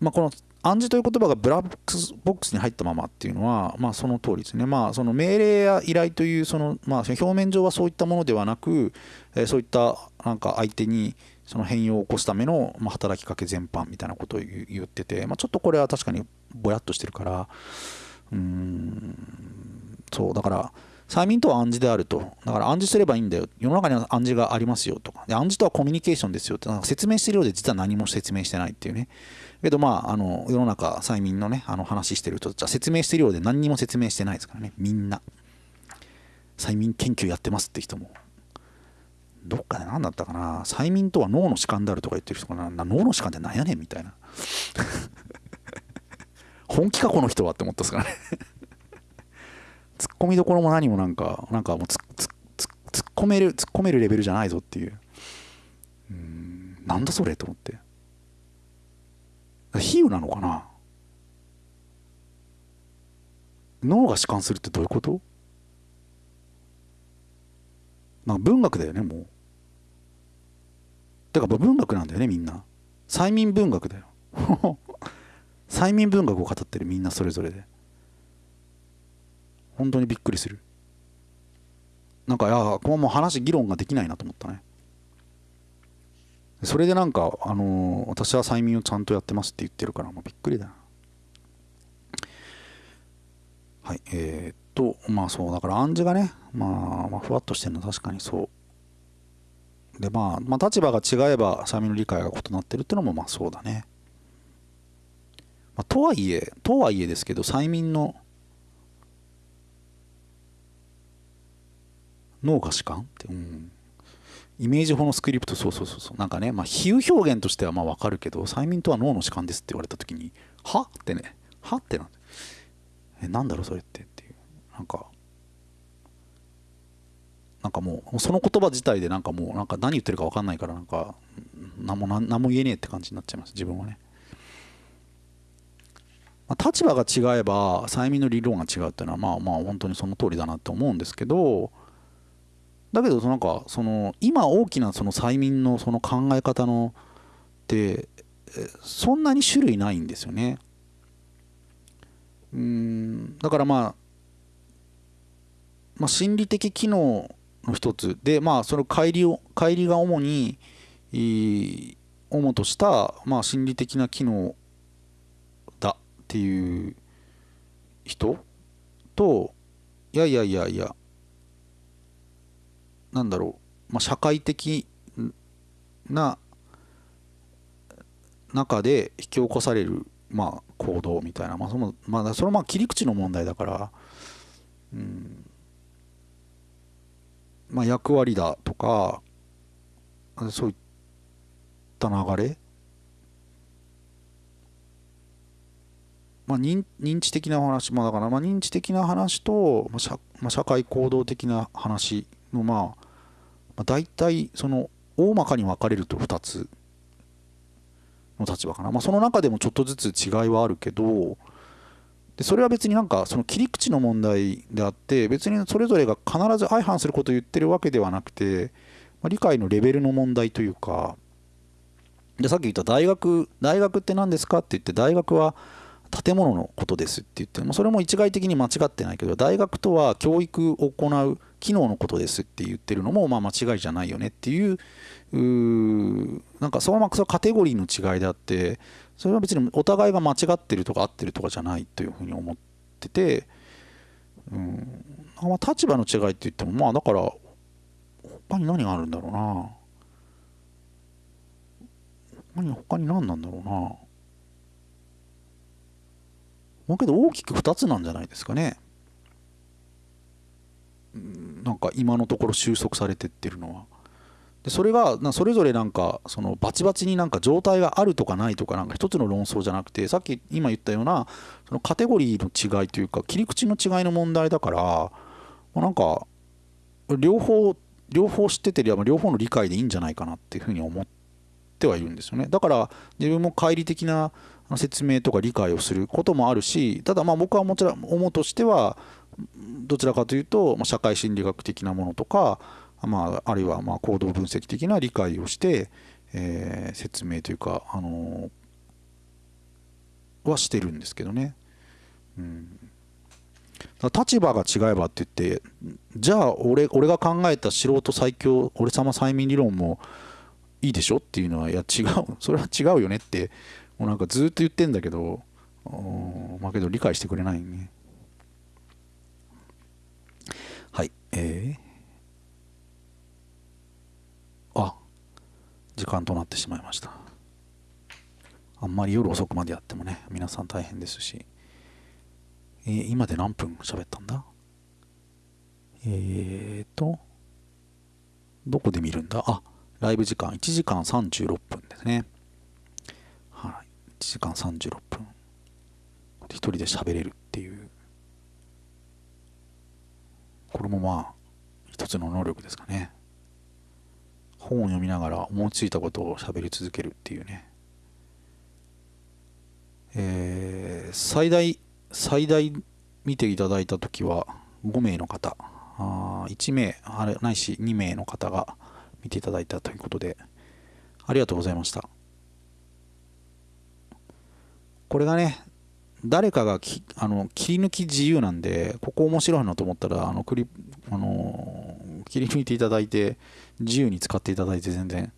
まあ、この暗示という言葉がブラックボックスに入ったままっていうのは、まあ、その通りですね、まあ、その命令や依頼というその、まあ、表面上はそういったものではなく、え、そういったなんか相手にその変容を起こすための、ま、働きかけ全般みたいなことを言ってて、まあ、ちょっとこれは確かにぼやっとしてるからうーんそうだから催眠とは暗示であると。だから暗示すればいいんだよ。世の中には暗示がありますよとか。で暗示とはコミュニケーションですよって。なんか説明してるようで実は何も説明してないっていうね。けどまあ、あの、世の中、催眠のね、あの話してる人たちは説明してるようで何にも説明してないですからね。みんな。催眠研究やってますって人も。どっかで何だったかな。催眠とは脳の弛緩であるとか言ってる人かな。脳の弛緩って何やねんみたいな。本気かこの人はって思ったっすからね込みどころも何もなんか、なんかもう突っ込める、突っ込めるレベルじゃないぞっていう。うん、なんだそれと思って。比喩なのかな脳が弛緩するってどういうこと？なんか文学だよね、もう。だから文学なんだよね、みんな。催眠文学だよ。催眠文学を語ってるみんなそれぞれで。本当にびっくりする。なんかいやここもう話議論ができないなと思ったね。それでなんか、あのー、私は催眠をちゃんとやってますって言ってるからもうびっくりだな。はいえー、っとまあそうだから暗示がね、まあ、まあふわっとしてるの確かにそう。でまあ、まあ、立場が違えば催眠の理解が異なってるっていうのもまあそうだね、まあ、とはいえとはいえですけど催眠の脳が弛緩って、うん、イメージ法のスクリプトそうそうそうそう。なんかねまあ比喩表現としてはまあ分かるけど催眠とは脳の弛緩ですって言われた時には？ってね。は？ってなんえなんだろうそれって。っていう。なんかなんかもうその言葉自体でなんかもうなんか何言ってるか分かんないからなんか何も何も言えねえって感じになっちゃいます。自分はね、まあ、立場が違えば催眠の理論が違うっていうのはまあまあ本当にその通りだなって思うんですけどだけどなんかその今大きなその催眠のその考え方のってそんなに種類ないんですよね。うんだからまあ、まあ、心理的機能の一つでまあその乖離を乖離が主に主とした、まあ、心理的な機能だっていう人といやいやいやいやなんだろう、まあ、社会的な中で引き起こされる、まあ、行動みたいな、まあそのまあ、それはまあ切り口の問題だから、うん。まあ、役割だとかそういった流れ、まあ、認認知的な話、まあ、だからまあ認知的な話と、まあ社まあ、社会行動的な話のまあ、大体その大まかに分かれると2つの立場かな、まあ、その中でもちょっとずつ違いはあるけどでそれは別になんかその切り口の問題であって別にそれぞれが必ず相反することを言ってるわけではなくて、まあ、理解のレベルの問題というかでさっき言った大学大学って何ですかって言って大学は建物のことですって言ってもそれも一概的に間違ってないけど大学とは教育を行う機能のことですって言ってるのもまあ間違いじゃないよねっていうなんかそのままカテゴリーの違いであってそれは別にお互いが間違ってるとか合ってるとかじゃないというふうに思ってて、うん、まあ立場の違いって言ってもまあだから他に何があるんだろうな。他に何なんだろうな。まあけど大きく2つなんじゃないですかね。なんかか今のところ収束されてってるのは。でそれがなそれぞれなんかそのバチバチになんか状態があるとかないとかなんか一つの論争じゃなくてさっき今言ったようなそのカテゴリーの違いというか切り口の違いの問題だからなんか両方両方知っててりゃ両方の理解でいいんじゃないかなっていうふうに思ってはいるんですよねだから自分も乖離的な説明とか理解をすることもあるしただまあ僕はもちろん思うとしてはどちらかというと社会心理学的なものとかまあ、あるいはま行動分析的な理解をして、えー、説明というか、あのー、はしてるんですけどね。うん、立場が違えばって言ってじゃあ俺俺が考えた素人最強俺様催眠理論もいいでしょっていうのはいや違うそれは違うよねってうなんかずっと言ってんだけどまあけど理解してくれないね。はいえー。あ時間となってしまいました。あんまり夜遅くまでやってもね皆さん大変ですし、えー、今で何分喋ったんだ？えーとどこで見るんだ？あライブ時間1時間36分ですね。1時間36分。一人で喋れるっていう。これもまあ一つの能力ですかね。本を読みながら思いついたことを喋り続けるっていうね、えー、最大最大見ていただいた時は5名の方。あ1名あれないし2名の方が見ていただいたということでありがとうございました。これがね誰かがきあの切り抜き自由なんでここ面白いなと思ったらあのクリあの切り抜いていただいて自由に使っていただいて全然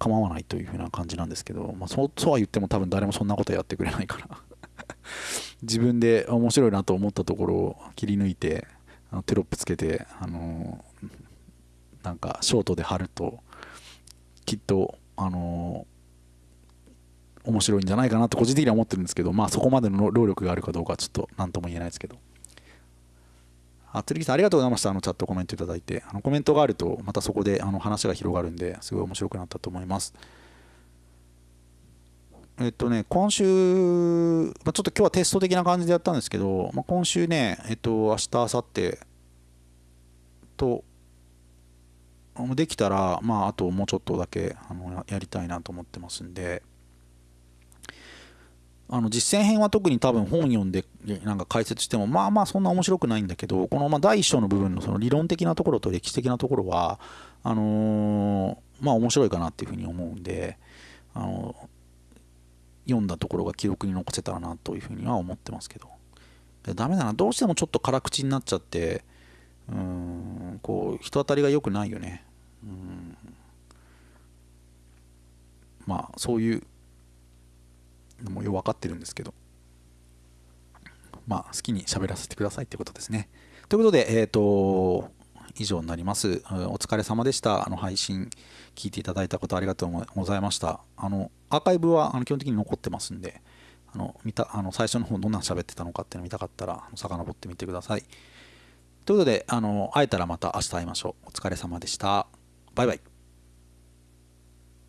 構わないというふうな感じなんですけど、まあ、そうそうは言っても多分誰もそんなことやってくれないから。自分で面白いなと思ったところを切り抜いてあのテロップつけて、あの、なんかショートで貼るときっと、あの、面白いんじゃないかなと個人的には思ってるんですけどまあそこまでの労力があるかどうかはちょっと何とも言えないですけど。あ、釣りさんありがとうございました。あのチャットコメントいただいて。あのコメントがあると、またそこであの話が広がるんで、すごい面白くなったと思います。えっとね、今週、まあ、ちょっと今日はテスト的な感じでやったんですけど、まあ、今週ね、えっと、明日、明後日と、できたら、まあ、あともうちょっとだけあのやりたいなと思ってますんで、あの実践編は特に多分本読んでなんか解説してもまあまあそんな面白くないんだけどこのま第1章の部分のその理論的なところと歴史的なところはあの、まあ面白いかなっていうふうに思うんで、あの、読んだところが記録に残せたらなというふうには思ってますけど。ダメだな。どうしてもちょっと辛口になっちゃってうんこう人当たりが良くないよね。うん。まあそういうのもよく分かってるんですけど。まあ好きに喋らせてくださいってことですね。ということでえっ、ー、と以上になります。お疲れ様でした。あの配信聞いていただいたことありがとうございました。あのアーカイブはあの基本的に残ってますんであの見たあの最初の方どんな喋ってたのかっていうのを見たかったら遡ってみてください。ということであの会えたらまた明日会いましょう。お疲れ様でした。バイバイ。